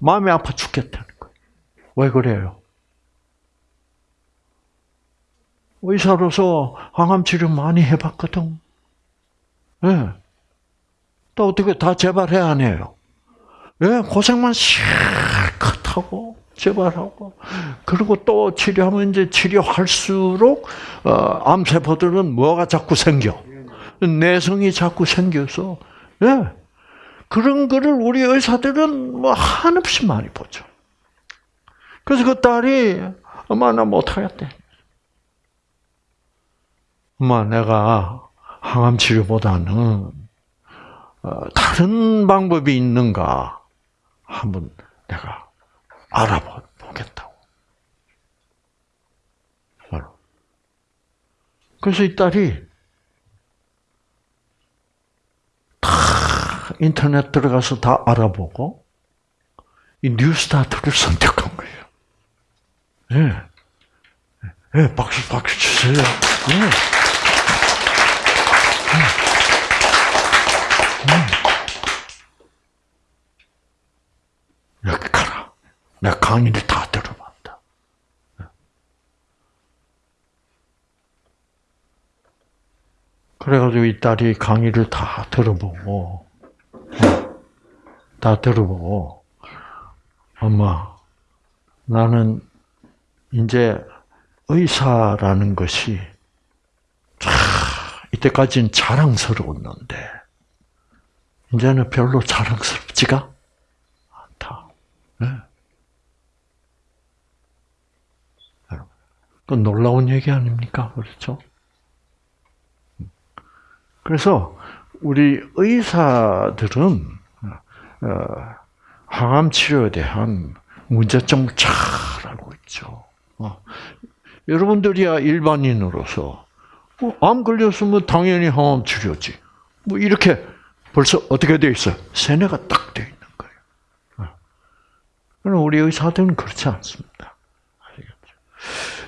마음이 아파 죽겠다는 거예요. 왜 그래요? 의사로서 항암 치료 많이 해봤거든. 네. 또 어떻게 다 재발해 안 해요? 예, 고생만 실컷 하고 재발하고 그리고 또 치료하면 이제 치료할수록 어, 암세포들은 뭐가 자꾸 생겨 내성이 자꾸 생겨서 예. 그런 거를 우리 의사들은 뭐 한없이 많이 보죠. 그래서 그 딸이 엄마 나 못하겠대. 엄마 내가 항암 치료보다는 어, 다른 방법이 있는가 한번 내가 알아보겠다고. 그래서 이 딸이 다 인터넷 들어가서 다 알아보고 이 뉴스타트를 선택한 거예요. 예. 네. 네, 박수 박수 주세요. 네. 여기 가라. 내가 강의를 다 들어봤다. 그래가지고 이 딸이 강의를 다 들어보고, 다 들어보고, 엄마, 나는 이제 의사라는 것이 이때까지는 자랑스러웠는데 이제는 별로 자랑스럽지가 않다. 네. 그 놀라운 얘기 아닙니까? 그렇죠? 그래서 우리 의사들은 어, 항암 치료에 대한 문제점을 잘 알고 있죠. 어, 여러분들이야 일반인으로서 어, 암 걸렸으면 당연히 항암 치료지. 뭐 이렇게 벌써 어떻게 되어 있어요? 세뇌가 딱 되어 있는 거예요. 어. 그럼 우리 의사들은 그렇지 않습니다.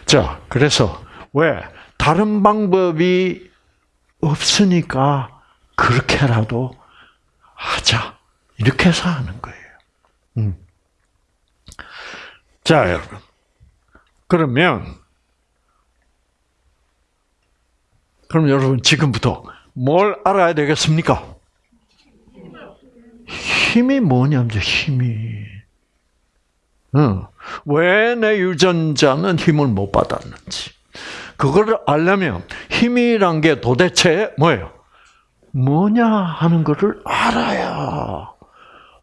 자, 그래서 왜 다른 방법이 없으니까 그렇게라도 하자 이렇게 해서 하는 거예요. 음. 자, 여러분. 그러면 그럼 여러분 지금부터 뭘 알아야 되겠습니까? 힘이 뭐냐면 힘이. 어. 왜 내 유전자는 힘을 못 받았는지. 그거를 알려면 힘이란 게 도대체 뭐예요? 뭐냐 하는 것을 알아야.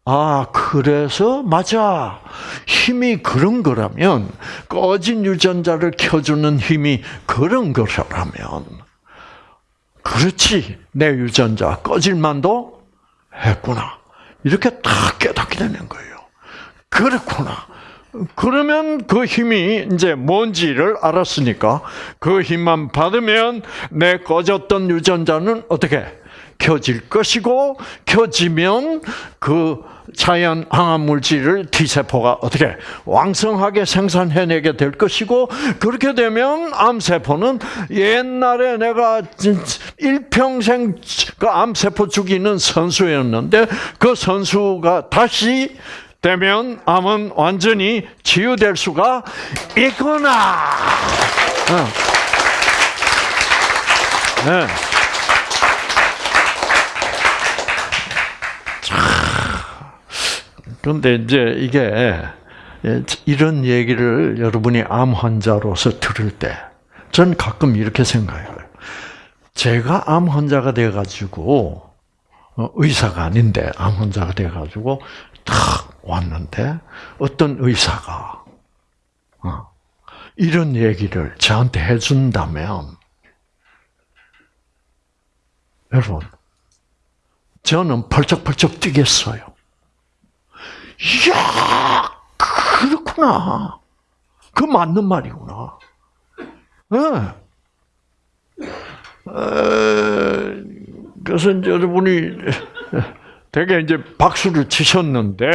아, 그래서 맞아. 힘이 그런 거라면 꺼진 유전자를 켜주는 힘이 그런 거라면 그렇지. 내 유전자 꺼질 만도 했구나. 이렇게 딱 깨닫게 되는 거예요. 그렇구나. 그러면 그 힘이 이제 뭔지를 알았으니까 그 힘만 받으면 내 꺼졌던 유전자는 어떻게 켜질 것이고 켜지면 그 자연 항암 물질을 T세포가 어떻게 왕성하게 생산해내게 될 것이고 그렇게 되면 암 세포는 옛날에 내가 일평생 그 암 세포 죽이는 선수였는데 그 선수가 다시 되면 암은 완전히 치유될 수가 있구나. 네. 그런데 이제 이게 이런 얘기를 여러분이 암 환자로서 들을 때, 전 가끔 이렇게 생각해요. 제가 암 환자가 돼가지고 어, 의사가 아닌데 암 환자가 돼가지고 탁 왔는데 어떤 의사가 어, 이런 얘기를 저한테 해준다면 여러분 저는 펄쩍펄쩍 뛰겠어요. 이야 그렇구나. 그 맞는 말이구나. 네. 그래서 이제 여러분이 되게 이제 박수를 치셨는데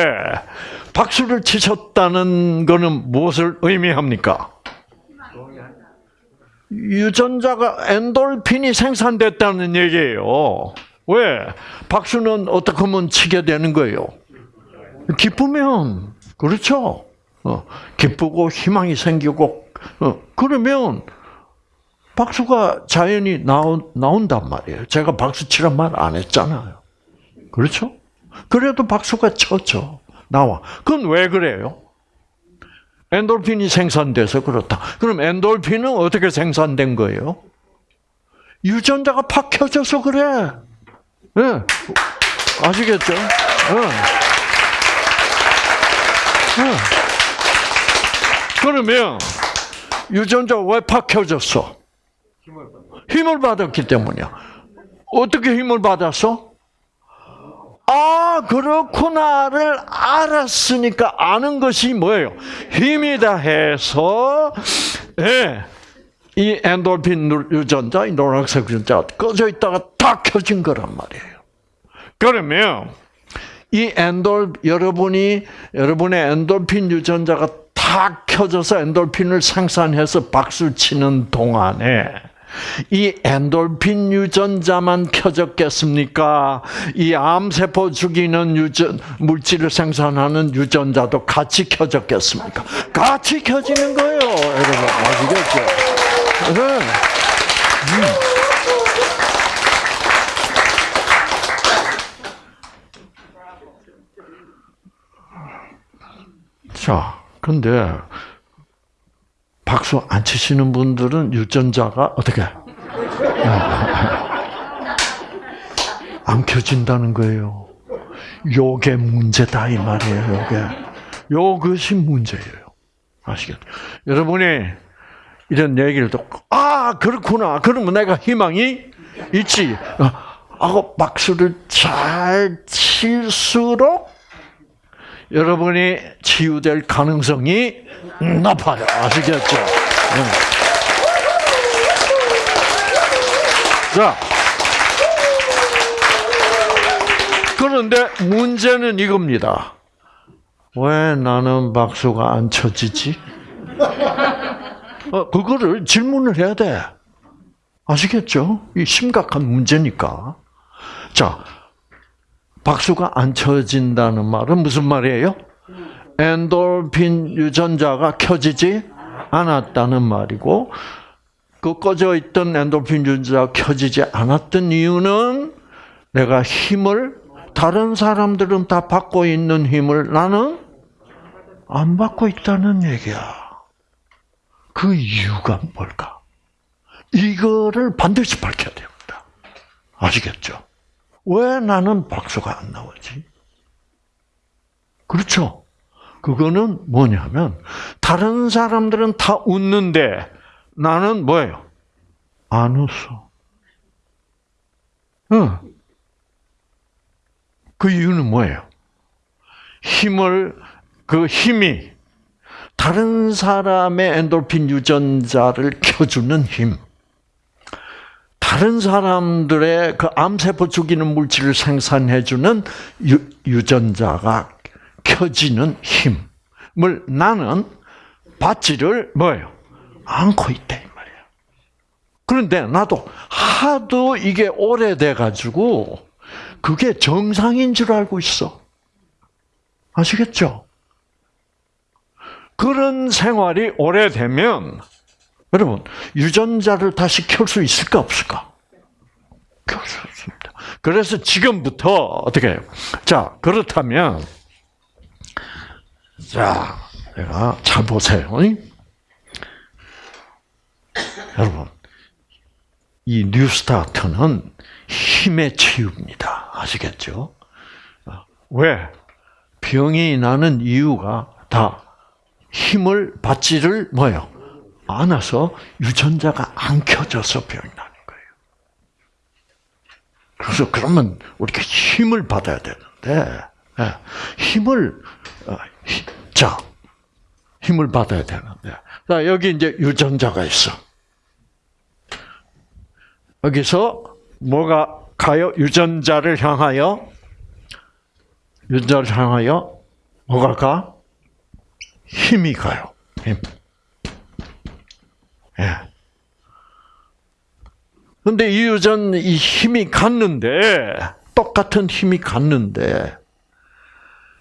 박수를 치셨다는 것은 무엇을 의미합니까? 유전자가 엔돌핀이 생산됐다는 얘기예요. 왜? 박수는 어떻게 하면 치게 되는 거예요? 기쁘면 그렇죠. 어, 기쁘고 희망이 생기고 어, 그러면 박수가 자연히 나온, 나온단 말이에요. 제가 박수 치란 말 안 했잖아요. 그렇죠? 그래도 박수가 쳤죠. 나와. 그건 왜 그래요? 엔돌핀이 생산돼서 그렇다. 그럼 엔돌핀은 어떻게 생산된 거예요? 유전자가 팍 켜져서 그래. 네. 아시겠죠? 네. 네. 그러면 유전자가 왜팍 켜졌어? 힘을 받았기 때문이야. 어떻게 힘을 받았어? 아, 그렇구나를 알았으니까 아는 것이 뭐예요? 힘이다 해서, 예, 이 엔돌핀 유전자, 이 노란색 유전자 꺼져 있다가 다 켜진 거란 말이에요. 그러면, 이 엔돌, 여러분이, 여러분의 엔돌핀 유전자가 다 켜져서 엔돌핀을 생산해서 박수 치는 동안에, 이 엔돌핀 유전자만 켜졌겠습니까? 이 암세포 죽이는 유전, 물질을 생산하는 유전자도 같이 켜졌겠습니까? 같이 켜지는 거예요, 여러분. 아시겠죠? 네. 음. 자, 근데 박수 안 치시는 분들은 유전자가 어떻게 안 켜진다는 거예요. 요게 문제다 이 말이에요. 요게 요것이 문제예요. 아시겠죠? 여러분이 이런 얘기를 듣고 아 그렇구나. 그러면 내가 희망이 있지. 하고 박수를 잘 칠수록 여러분이 치유될 가능성이 높아요. 아시겠죠? 네. 자, 그런데 문제는 이겁니다. 왜 나는 박수가 안 쳐지지? 어, 그거를 질문을 해야 돼. 아시겠죠? 이 심각한 문제니까. 자, 박수가 안 쳐진다는 말은 무슨 말이에요? 엔돌핀 유전자가 켜지지 않았다는 말이고, 그 꺼져 있던 엔돌핀 유전자가 켜지지 않았던 이유는 내가 힘을 다른 사람들은 다 받고 있는 힘을 나는 안 받고 있다는 얘기야. 그 이유가 뭘까? 이거를 반드시 밝혀야 됩니다. 아시겠죠? 왜 나는 박수가 안 나오지? 그렇죠? 그거는 뭐냐면, 다른 사람들은 다 웃는데, 나는 뭐예요? 안 웃어. 응. 그 이유는 뭐예요? 힘을, 그 힘이 다른 사람의 엔돌핀 유전자를 켜주는 힘. 다른 사람들의 그 암세포 죽이는 물질을 생산해주는 유, 유전자가 켜지는 힘을 나는 받지를 뭐예요? 않고 있다 이 말이에요. 그런데 나도 하도 이게 오래돼 가지고 그게 정상인 줄 알고 있어. 아시겠죠? 그런 생활이 오래되면 여러분 유전자를 다시 켤 수 있을까 없을까? 켤 수 없습니다. 그래서 지금부터 어떻게 해요? 자 그렇다면 자 내가 잘 보세요. 여러분 이 뉴스타트는 힘의 치유입니다. 아시겠죠? 왜? 병이 나는 이유가 다 힘을 받지를 뭐요? 않아서 유전자가 안 켜져서 병이 나는 거예요. 그래서 그러면 우리가 힘을 받아야 되는데 예, 힘을 어, 자 힘을 받아야 되는데 자 여기 이제 유전자가 있어. 여기서 뭐가 가요? 유전자를 향하여 유전자를 향하여 뭐가 가? 힘이 가요. 힘. 근데 이 유전 이 힘이 갔는데 똑같은 힘이 갔는데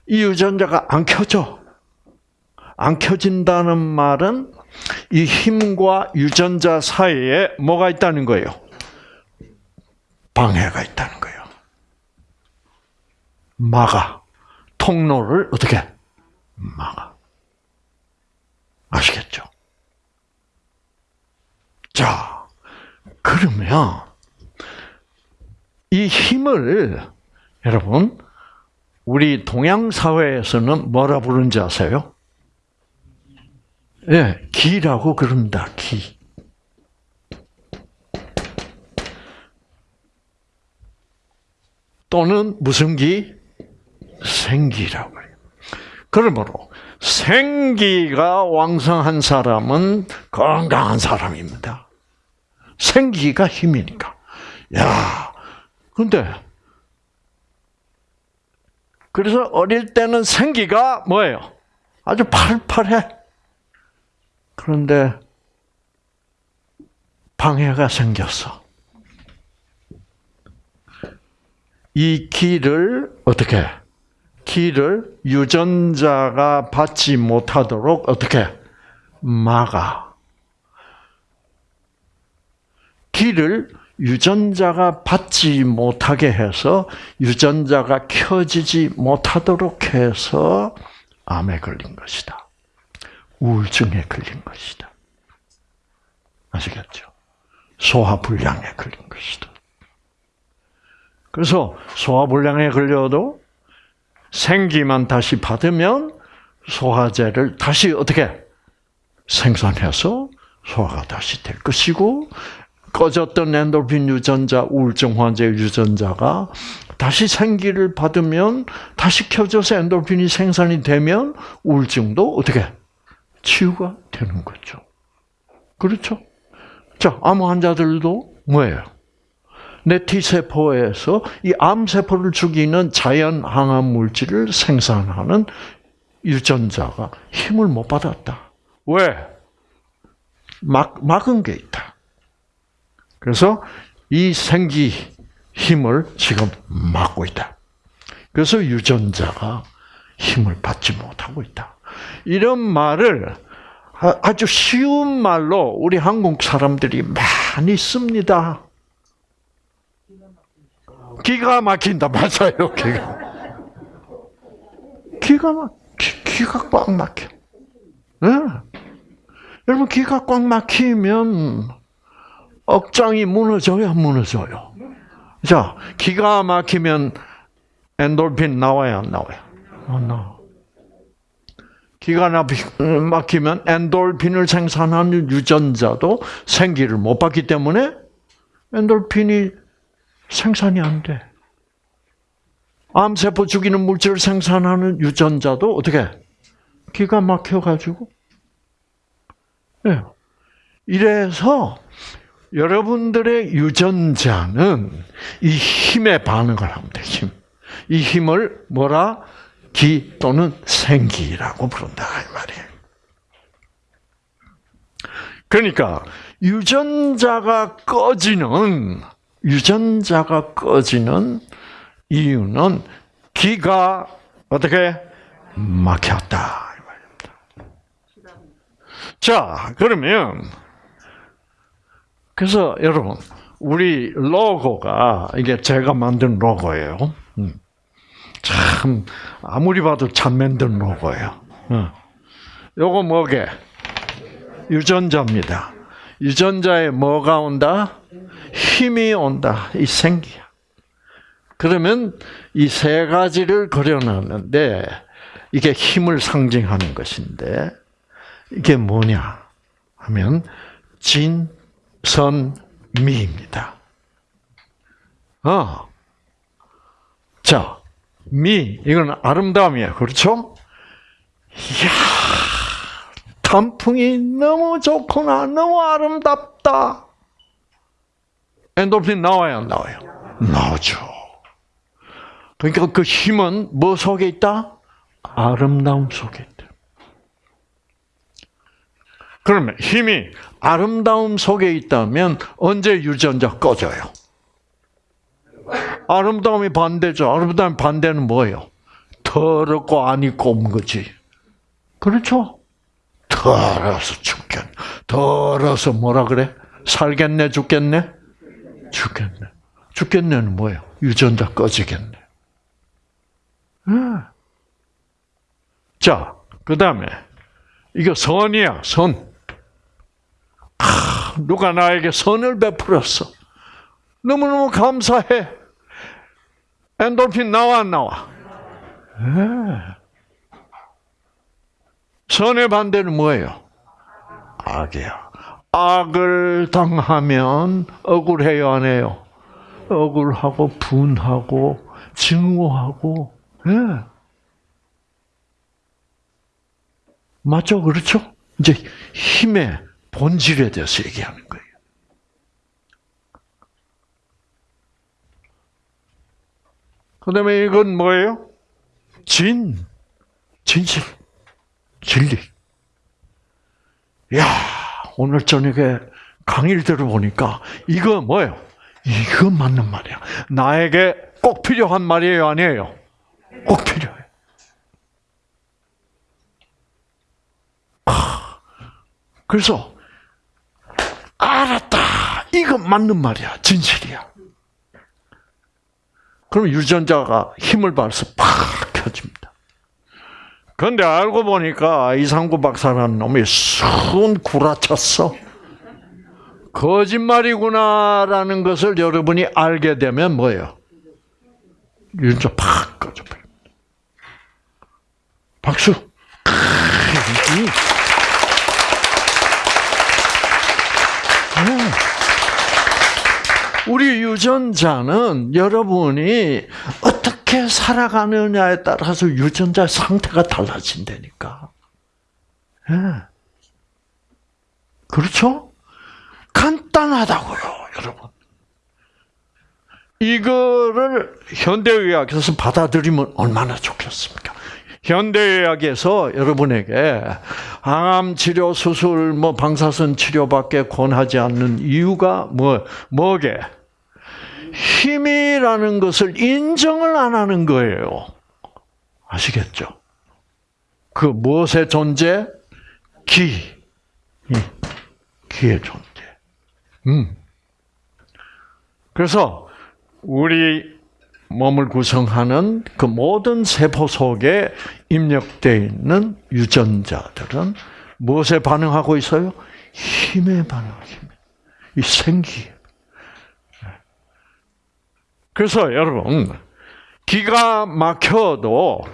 이 유전자가 안 켜져. 안 켜진다는 말은 이 힘과 유전자 사이에 뭐가 있다는 거예요? 방해가 있다는 거예요. 막아. 통로를 어떻게? 막아. 아시겠죠? 자, 그러면 이 힘을 여러분 우리 동양 사회에서는 뭐라 부르는지 아세요? 예, 네, 기라고 그럽니다. 기. 또는 무슨 기? 생기라고 해요. 그러므로 생기가 왕성한 사람은 건강한 사람입니다. 생기가 힘이니까. 야, 근데 그래서 어릴 때는 생기가 뭐예요? 아주 팔팔해. 그런데 방해가 생겼어. 이 기를 어떻게 기를 유전자가 받지 못하도록 어떻게 막아. 기를 유전자가 받지 못하게 해서 유전자가 켜지지 못하도록 해서 암에 걸린 것이다. 우울증에 걸린 것이다. 아시겠죠? 소화불량에 걸린 것이다. 그래서 소화불량에 걸려도 생기만 다시 받으면 소화제를 다시 어떻게 생산해서 소화가 다시 될 것이고 꺼졌던 엔돌핀 유전자, 우울증 환자 유전자가 다시 생기를 받으면 다시 켜져서 엔돌핀이 생산이 되면 우울증도 어떻게 치유가 되는 거죠. 그렇죠? 자, 암 환자들도 뭐예요? 내 T세포에서 이 암세포를 죽이는 자연 항암 물질을 생산하는 유전자가 힘을 못 받았다. 왜? 막, 막은 게 있다. 그래서 이 생기 힘을 지금 막고 있다. 그래서 유전자가 힘을 받지 못하고 있다. 이런 말을 아주 쉬운 말로 우리 한국 사람들이 많이 씁니다. 기가 막힌다. 맞아요. 기가. 기가 막, 기, 기가 꽉 막혀. 네? 여러분 기가 꽉 막히면 억장이 무너져야 무너져요. 자, 기가 막히면 엔돌핀 나와야 안 나와요? 안 나와. 기가 막히면 엔돌핀을 생산하는 유전자도 생기를 못 받기 때문에 엔돌핀이 생산이 안 돼. 암세포 죽이는 물질을 생산하는 유전자도 어떻게 기가 막혀가지고 네. 이래서 여러분들의 유전자는 이 힘에 반응을 합니다. 힘. 이 힘을 뭐라 기 또는 생기라고 부른다 이 말이에요. 그러니까 유전자가 꺼지는 유전자가 꺼지는 이유는 기가 어떻게 막혔다. 자, 그러면 그래서 여러분 우리 로고가 이게 제가 만든 로고예요. 음. 참 아무리 봐도 참 만든 로고예요. 어. 요거 뭐게? 유전자입니다. 유전자에 뭐가 온다? 힘이 온다. 이 생기야. 그러면 이 세 가지를 그려놨는데 이게 힘을 상징하는 것인데 이게 뭐냐 하면 진, 선, 미입니다. 어. 자, 미 이건 아름다움이에요. 그렇죠? 이야, 단풍이 너무 좋구나. 너무 아름답다. 엔돌핀 나와요, 안 나와요? 나오죠. 그러니까 그 힘은 뭐 속에 있다? 아름다움 속에 있다. 그러면 힘이 아름다움 속에 있다면 언제 유전자 꺼져요? 아름다움이 반대죠. 아름다움 반대는 뭐예요? 더럽고 안 입고 온 거지. 그렇죠? 더러서 죽겠네. 더러서 뭐라 그래? 살겠네, 죽겠네? 죽겠네. 죽겠네는 뭐예요? 유전자 꺼지겠네. 자, 그 다음에, 이거 선이야, 선. 아, 누가 나에게 선을 베풀었어. 너무너무 감사해. 엔돌핀 나와, 안 나와? 네. 선의 반대는 뭐예요? 악이야. 악을 당하면 억울해요, 안 해요? 억울하고, 분하고, 증오하고, 예. 맞죠? 그렇죠? 이제 힘의 본질에 대해서 얘기하는 거예요. 그 다음에 이건 뭐예요? 진, 진실, 진리. 야 오늘 저녁에 강의를 들어보니까 이거 뭐예요? 이거 맞는 말이야. 나에게 꼭 필요한 말이에요, 아니에요? 꼭 필요해. 그래서 알았다. 이거 맞는 말이야. 진실이야. 그럼 유전자가 힘을 받아서 팍 켜집니다. 그런데 알고 보니까 이상구 박사라는 놈이 순 구라쳤어. 거짓말이구나라는 것을 여러분이 알게 되면 뭐예요? 유전자 팍 꺼져버립니다. 박수. 우리 유전자는 여러분이 어떻게 살아가느냐에 따라서 유전자 상태가 달라진다니까. 예. 그렇죠? 간단하다고요, 여러분. 이거를 현대의학에서 받아들이면 얼마나 좋겠습니까? 현대의학에서 여러분에게 항암 치료, 수술, 뭐 방사선 치료밖에 권하지 않는 이유가 뭐 뭐게? 힘이라는 것을 인정을 안 하는 거예요. 아시겠죠? 그 무엇의 존재? 기. 기의 존재. 음. 그래서 우리 몸을 구성하는 그 모든 세포 속에 입력되어 있는 유전자들은 무엇에 반응하고 있어요? 힘에 반응하고 이 생기. 그래서 여러분 기가 막혀도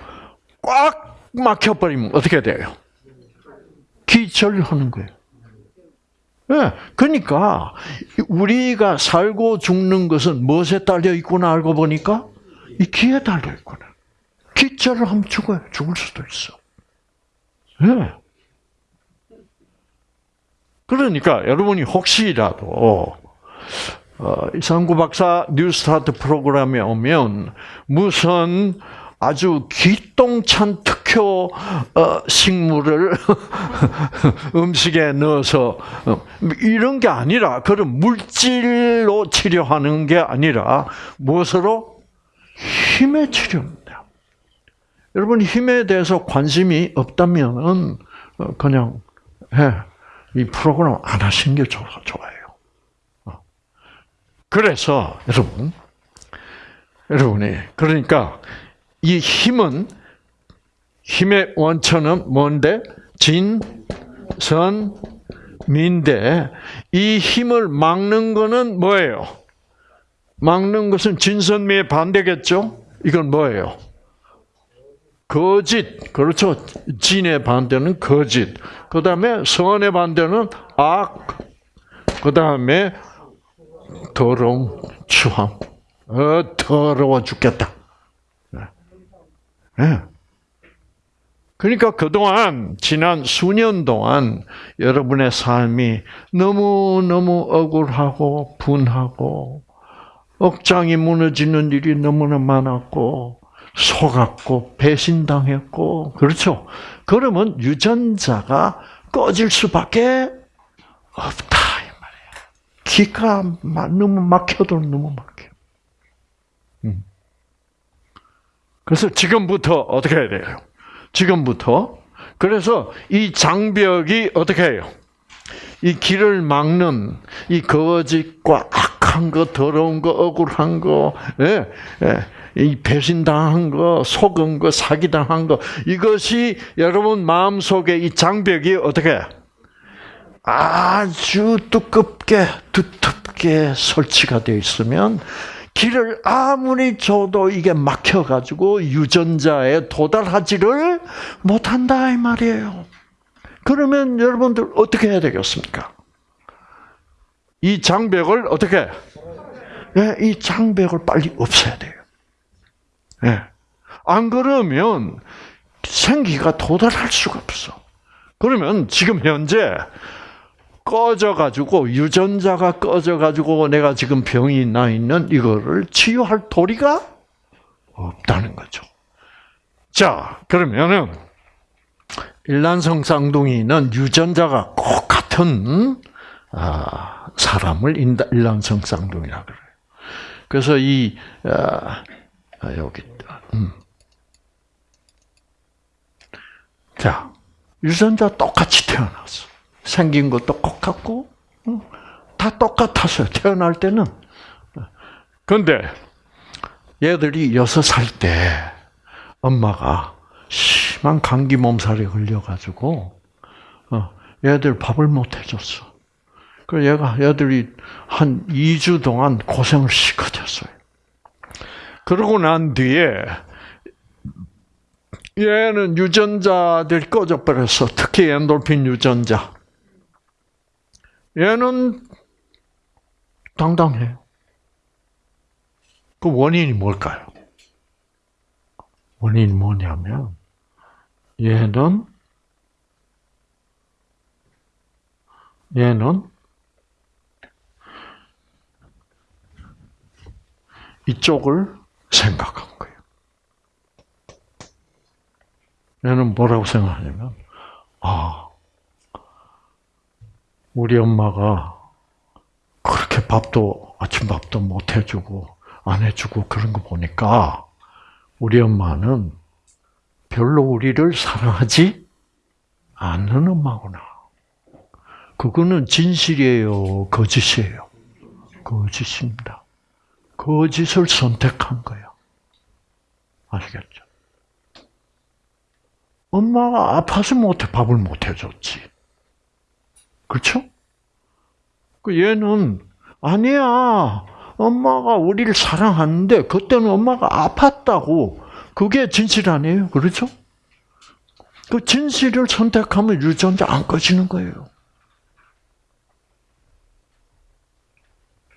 꽉 막혀버리면 어떻게 돼요? 기절하는 거예요. 네, 그러니까 우리가 살고 죽는 것은 무엇에 달려 있구나 알고 보니까 이 기에 달려 있구나. 기절을 하면 죽어요. 죽을 수도 있어. 네. 그러니까 여러분이 혹시라도 어, 이상구 박사 뉴스타트 프로그램에 오면 무슨 아주 기똥찬 특효 어, 식물을 음식에 넣어서 어, 이런 게 아니라 그런 물질로 치료하는 게 아니라 무엇으로 힘의 치료입니다. 여러분 힘에 대해서 관심이 없다면은 어, 그냥 이 프로그램 안 하시는 게 좋아요. 그래서 여러분, 여러분이 그러니까 이 힘은 힘의 원천은 뭔데? 진, 선, 민데 이 힘을 막는 거는 뭐예요? 막는 것은 진선미의 반대겠죠? 이건 뭐예요? 거짓. 그렇죠. 진의 반대는 거짓. 그 다음에 선의 반대는 악. 그 다음에 더러움, 추함. 어, 더러워 죽겠다. 네. 그러니까 그동안, 지난 수년 동안 여러분의 삶이 너무너무 억울하고 분하고 억장이 무너지는 일이 너무나 많았고 속았고 배신당했고 그렇죠. 그러면 유전자가 꺼질 수밖에 없다. 기가 너무 막혀도 너무 막혀. 음. 그래서 지금부터 어떻게 해야 돼요? 지금부터 그래서 이 장벽이 어떻게 해요? 이 길을 막는 이 거짓과 악한 거, 더러운 거, 억울한 거, 예, 예, 이 배신당한 거, 속은 거, 사기당한 거 이것이 여러분 마음 속에 이 장벽이 어떻게 아주 두껍게 두텁게 설치가 되어 있으면 길을 아무리 줘도 이게 막혀가지고 유전자에 도달하지를 못한다 이 말이에요. 그러면 여러분들 어떻게 해야 되겠습니까? 이 장벽을 어떻게? 네, 이 장벽을 빨리 없애야 돼요. 네. 안 그러면 생기가 도달할 수가 없어. 그러면 지금 현재 꺼져가지고 유전자가 꺼져가지고 내가 지금 병이 나 있는 이거를 치유할 도리가 없다는 거죠. 자 그러면은 일란성 쌍둥이는 유전자가 꼭 같은 아, 사람을 일란성 쌍둥이라 그래요. 그래서 이 아, 아 여기 음. 자 유전자 똑같이 태어났어. 생긴 것도 똑같고 다 똑같았어요. 태어날 때는. 그런데 얘들이 여섯 살 때 엄마가 심한 감기 몸살에 걸려가지고 어, 얘들 밥을 못 해줬어. 그 얘가 얘들이 한 2주 동안 고생을 시커졌어요. 그러고 난 뒤에 얘는 유전자들이 꺼져 버렸어. 특히 엔돌핀 유전자. 얘는 당당해요. 그 원인이 뭘까요? 원인이 뭐냐면 얘는 얘는 이쪽을 생각한 거예요. 얘는 뭐라고 생각하냐면 아 우리 엄마가 그렇게 밥도 아침밥도 못 해주고 안 해주고 그런 거 보니까 우리 엄마는 별로 우리를 사랑하지 않는 엄마구나. 그거는 진실이에요, 거짓이에요. 거짓입니다. 거짓을 선택한 거예요. 아시겠죠? 엄마가 아파서 못해 밥을 못 해줬지. 그렇죠? 그 얘는 아니야. 엄마가 우리를 사랑하는데 그때는 엄마가 아팠다고 그게 진실 아니에요. 그렇죠? 그 진실을 선택하면 유전자 안 꺼지는 거예요.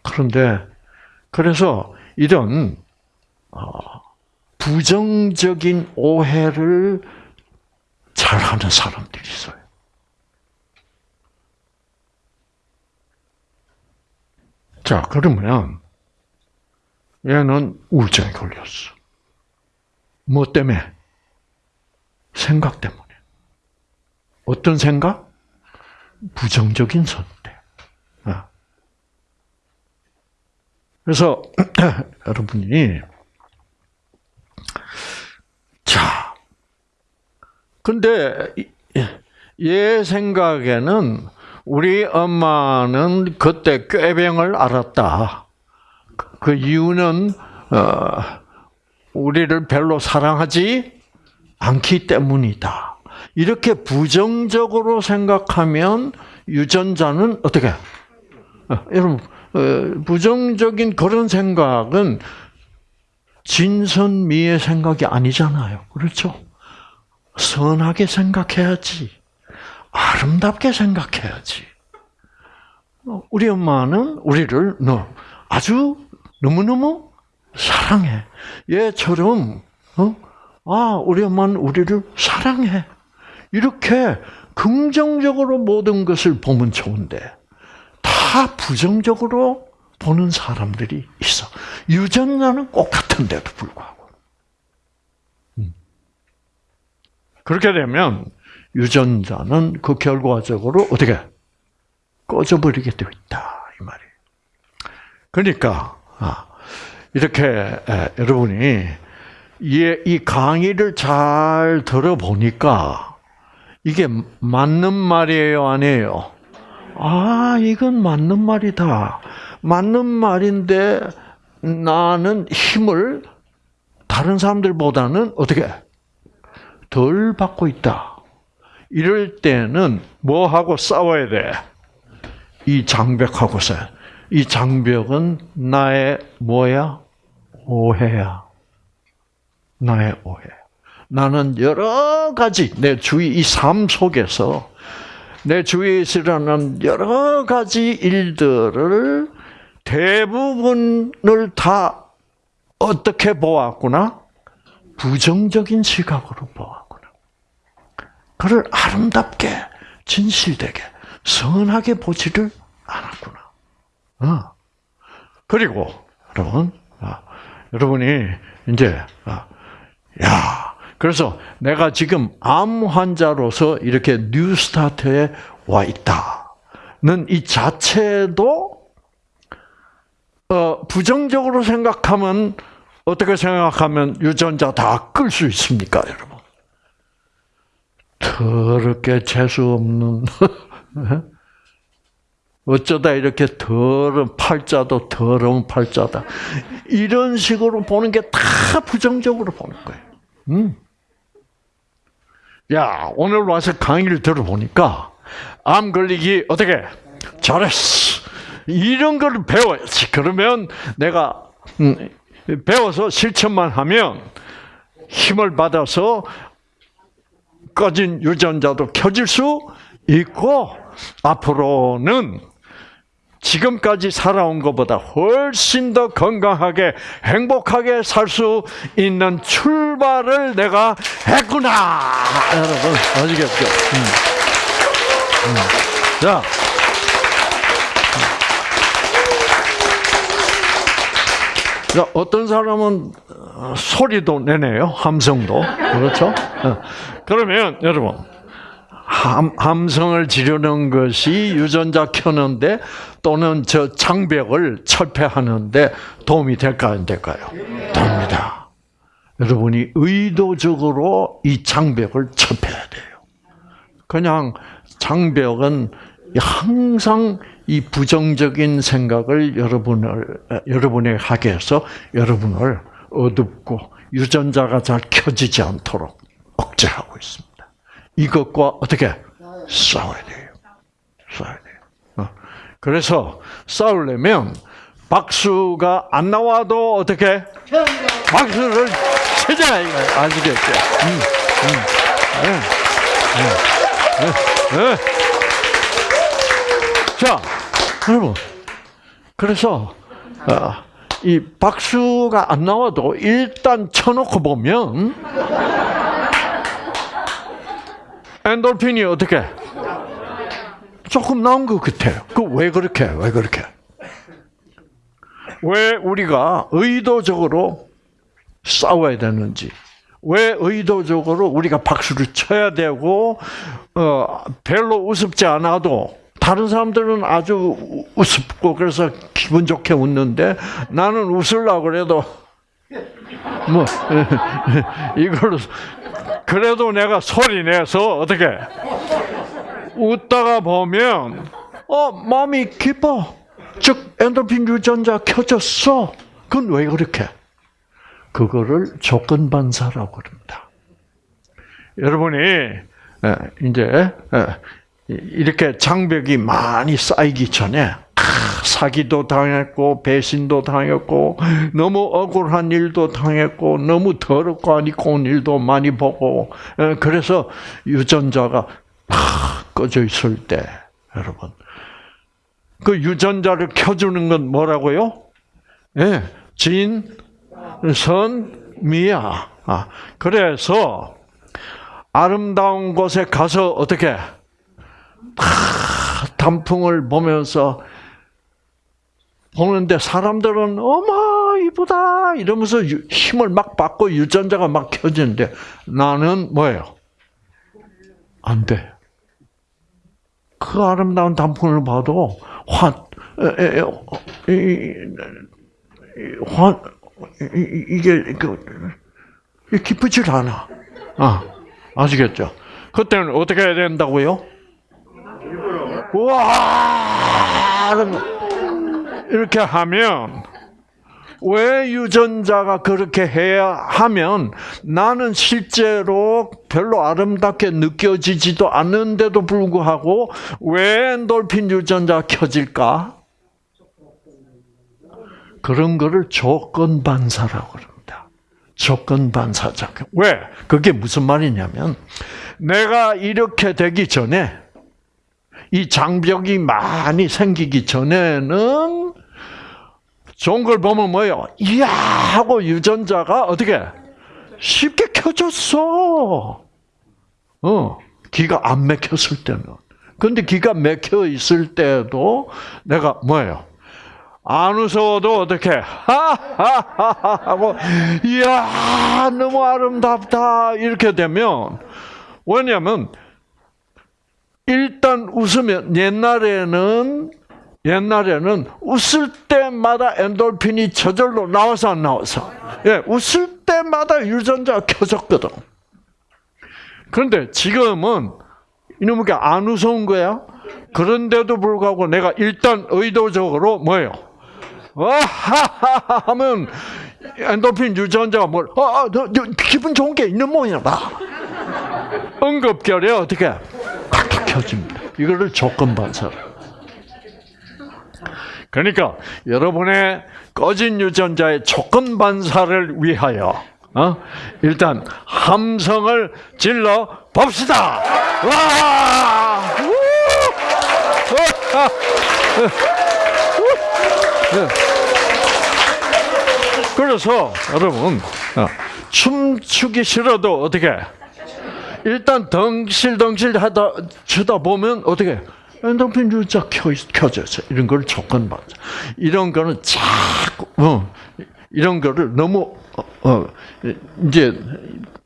그런데 그래서 이런 어, 부정적인 오해를 잘하는 사람들이 있어요. 자, 그러면 얘는 우울증에 걸렸어. 뭐 때문에? 생각 때문에. 어떤 생각? 부정적인 선택. 아. 그래서 여러분이 자, 근데 얘 생각에는 우리 엄마는 그때 꾀병을 알았다. 그 이유는 어, 우리를 별로 사랑하지 않기 때문이다. 이렇게 부정적으로 생각하면 유전자는 어떻게? 어, 여러분 어, 부정적인 그런 생각은 진선미의 생각이 아니잖아요. 그렇죠? 선하게 생각해야지. 아름답게 생각해야지. 우리 엄마는 우리를 너 아주 너무너무 사랑해. 얘처럼 어? 아, 우리 엄마는 우리를 사랑해. 이렇게 긍정적으로 모든 것을 보면 좋은데 다 부정적으로 보는 사람들이 있어. 유전자는 똑같은데도 불구하고. 음. 그렇게 되면 유전자는 그 결과적으로 어떻게 꺼져버리게 되어 있다 이 말이에요. 그러니까 아, 이렇게 여러분이 이 강의를 잘 들어보니까 이게 맞는 말이에요, 아니에요? 아, 이건 맞는 말이다. 맞는 말인데 나는 힘을 다른 사람들보다는 어떻게 덜 받고 있다. 이럴 때는 뭐 하고 싸워야 돼? 이 장벽하고 싸. 이 장벽은 나의 뭐야? 오해야. 나의 오해. 나는 여러 가지 내 주위 이 삶 속에서 내 주위에서 일어나는 여러 가지 일들을 대부분을 다 어떻게 보았구나? 부정적인 시각으로 보았구나. 그를 아름답게, 진실되게, 선하게 보지를 않았구나. 어. 그리고, 여러분, 아, 여러분이 이제, 아, 야, 그래서 내가 지금 암 환자로서 이렇게 New Start에 와 있다는 이 자체도 어, 부정적으로 생각하면 어떻게 생각하면 유전자 다 끌 수 있습니까, 여러분? 더럽게 재수 없는 어쩌다 이렇게 더러운 팔자도 더러운 팔자다. 이런 식으로 보는 게 다 부정적으로 보는 거예요. 음. 야, 오늘 와서 강의를 들어보니까 암 걸리기 어떻게 잘했어. 이런 걸 배워야지. 그러면 내가 음, 배워서 실천만 하면 힘을 받아서 꺼진 유전자도 켜질 수 있고 앞으로는 지금까지 살아온 것보다 훨씬 더 건강하게 행복하게 살 수 있는 출발을 내가 했구나. 여러분 아시겠죠? 음. 음. 자. 자, 어떤 사람은 소리도 내네요. 함성도. 그렇죠? 어. 그러면 여러분 함, 함성을 지르는 것이 유전자 켜는데 또는 저 장벽을 철폐하는데 도움이 될까 안 될까요? 됩니다. 여러분이 의도적으로 이 장벽을 철폐해야 돼요. 그냥 장벽은 항상 이 부정적인 생각을 여러분을 여러분에 하게 해서 여러분을 어둡고 유전자가 잘 켜지지 않도록 억제하고 있습니다. 이것과 어떻게 싸워야 돼요. 싸워야 돼요. 어. 그래서 싸우려면 박수가 안 나와도 어떻게 박수를 치자 이거 아시겠죠? 음, 음. 네, 네, 네, 네. 자, 여러분. 그래서 어, 이 박수가 안 나와도 일단 쳐놓고 보면 엔돌핀이 어떻게 조금 나온 것 같아요. 그 왜 그렇게? 왜 그렇게? 왜 우리가 의도적으로 싸워야 되는지, 왜 의도적으로 우리가 박수를 쳐야 되고, 어, 별로 우습지 않아도 다른 사람들은 아주 우습고 그래서 기분 좋게 웃는데 나는 웃으려고 그래도 뭐 이걸 그래도 내가 소리 내서 어떻게? 웃다가 보면 어 마음이 기뻐. 즉 엔도핀 유전자 켜졌어. 그건 왜 그렇게? 그거를 조건 반사라고 그럽니다. 여러분이 이제 이렇게 장벽이 많이 쌓이기 전에 사기도 당했고 배신도 당했고 너무 억울한 일도 당했고 너무 더럽고 아니고 일도 많이 보고 그래서 유전자가 꺼져 있을 때 여러분 그 유전자를 켜주는 건 뭐라고요? 예, 진, 선, 미야. 아, 그래서 아름다운 곳에 가서 어떻게 단풍을 보면서 보는데 사람들은 어머 이쁘다 이러면서 힘을 막 받고 유전자가 막 켜지는데 나는 뭐예요? 안 돼. 그 아름다운 단풍을 봐도 환, 환, 이게 그 기쁘질 않아. 아, 아시겠죠? 그때는 어떻게 해야 된다고요? 와 이렇게 하면 왜 유전자가 그렇게 해야 하면 나는 실제로 별로 아름답게 느껴지지도 않는데도 불구하고 왜 엔돌핀 유전자가 켜질까? 그런 거를 조건 반사라고 그럽니다. 조건 반사작. 왜? 그게 무슨 말이냐면 내가 이렇게 되기 전에 이 장벽이 많이 생기기 전에는 좋은 걸 보면 뭐예요? 이야 하고 유전자가 어떻게 쉽게 켜졌어. 어, 기가 안 막혔을 때는. 근데 기가 막혀 있을 때도 내가 뭐예요? 안 웃어도 어떻게 하하하 하고 이야 너무 아름답다 이렇게 되면 왜냐하면 일단 웃으면 옛날에는 옛날에는 웃을 때마다 엔돌핀이 저절로 나와서 안 나와서 예 웃을 때마다 유전자가 켜졌거든. 그런데 지금은 이놈의 안 웃어온 거야. 그런데도 불구하고 내가 일단 의도적으로 뭐예요? 와하하 하면 엔도핀 유전자가 뭘, 너, 기분 좋은 게 있는 모양이다. 응급결에 어떻게 켜집니다. 이거를 조건 반사. 그러니까 여러분의 꺼진 유전자의 조건 반사를 위하여 어? 일단 함성을 질러 봅시다. 와! 그래서 여러분 어, 춤추기 싫어도 어떻게 일단 덩실덩실 하다 추다 보면 어떻게 엔도핀 유자 켜져서 이런 걸 조건 받아. 이런 거는 자꾸 어, 이런 거를 너무 어, 어, 이제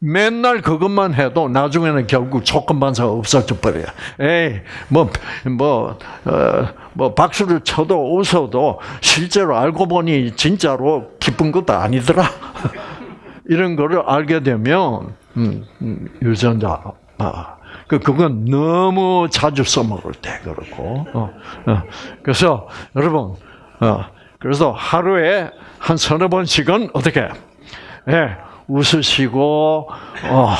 맨날 그것만 해도 나중에는 결국 조건 반사가 없어져 버려요. 에이 뭐뭐 뭐, 어, 뭐 박수를 쳐도 웃어도 실제로 알고 보니 진짜로 기쁜 것도 아니더라. 이런 거를 알게 되면 음, 음, 유전자 아, 그 그건 너무 자주 써먹을 때 그렇고 어, 어. 그래서 여러분 어, 그래서 하루에 한 서너 번씩은 어떻게 예, 웃으시고 어,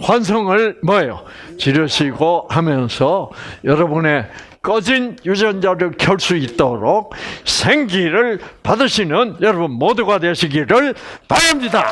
환성을 뭐예요? 지르시고 하면서 여러분의 꺼진 유전자를 켤 수 있도록 생기를 받으시는 여러분 모두가 되시기를 바랍니다.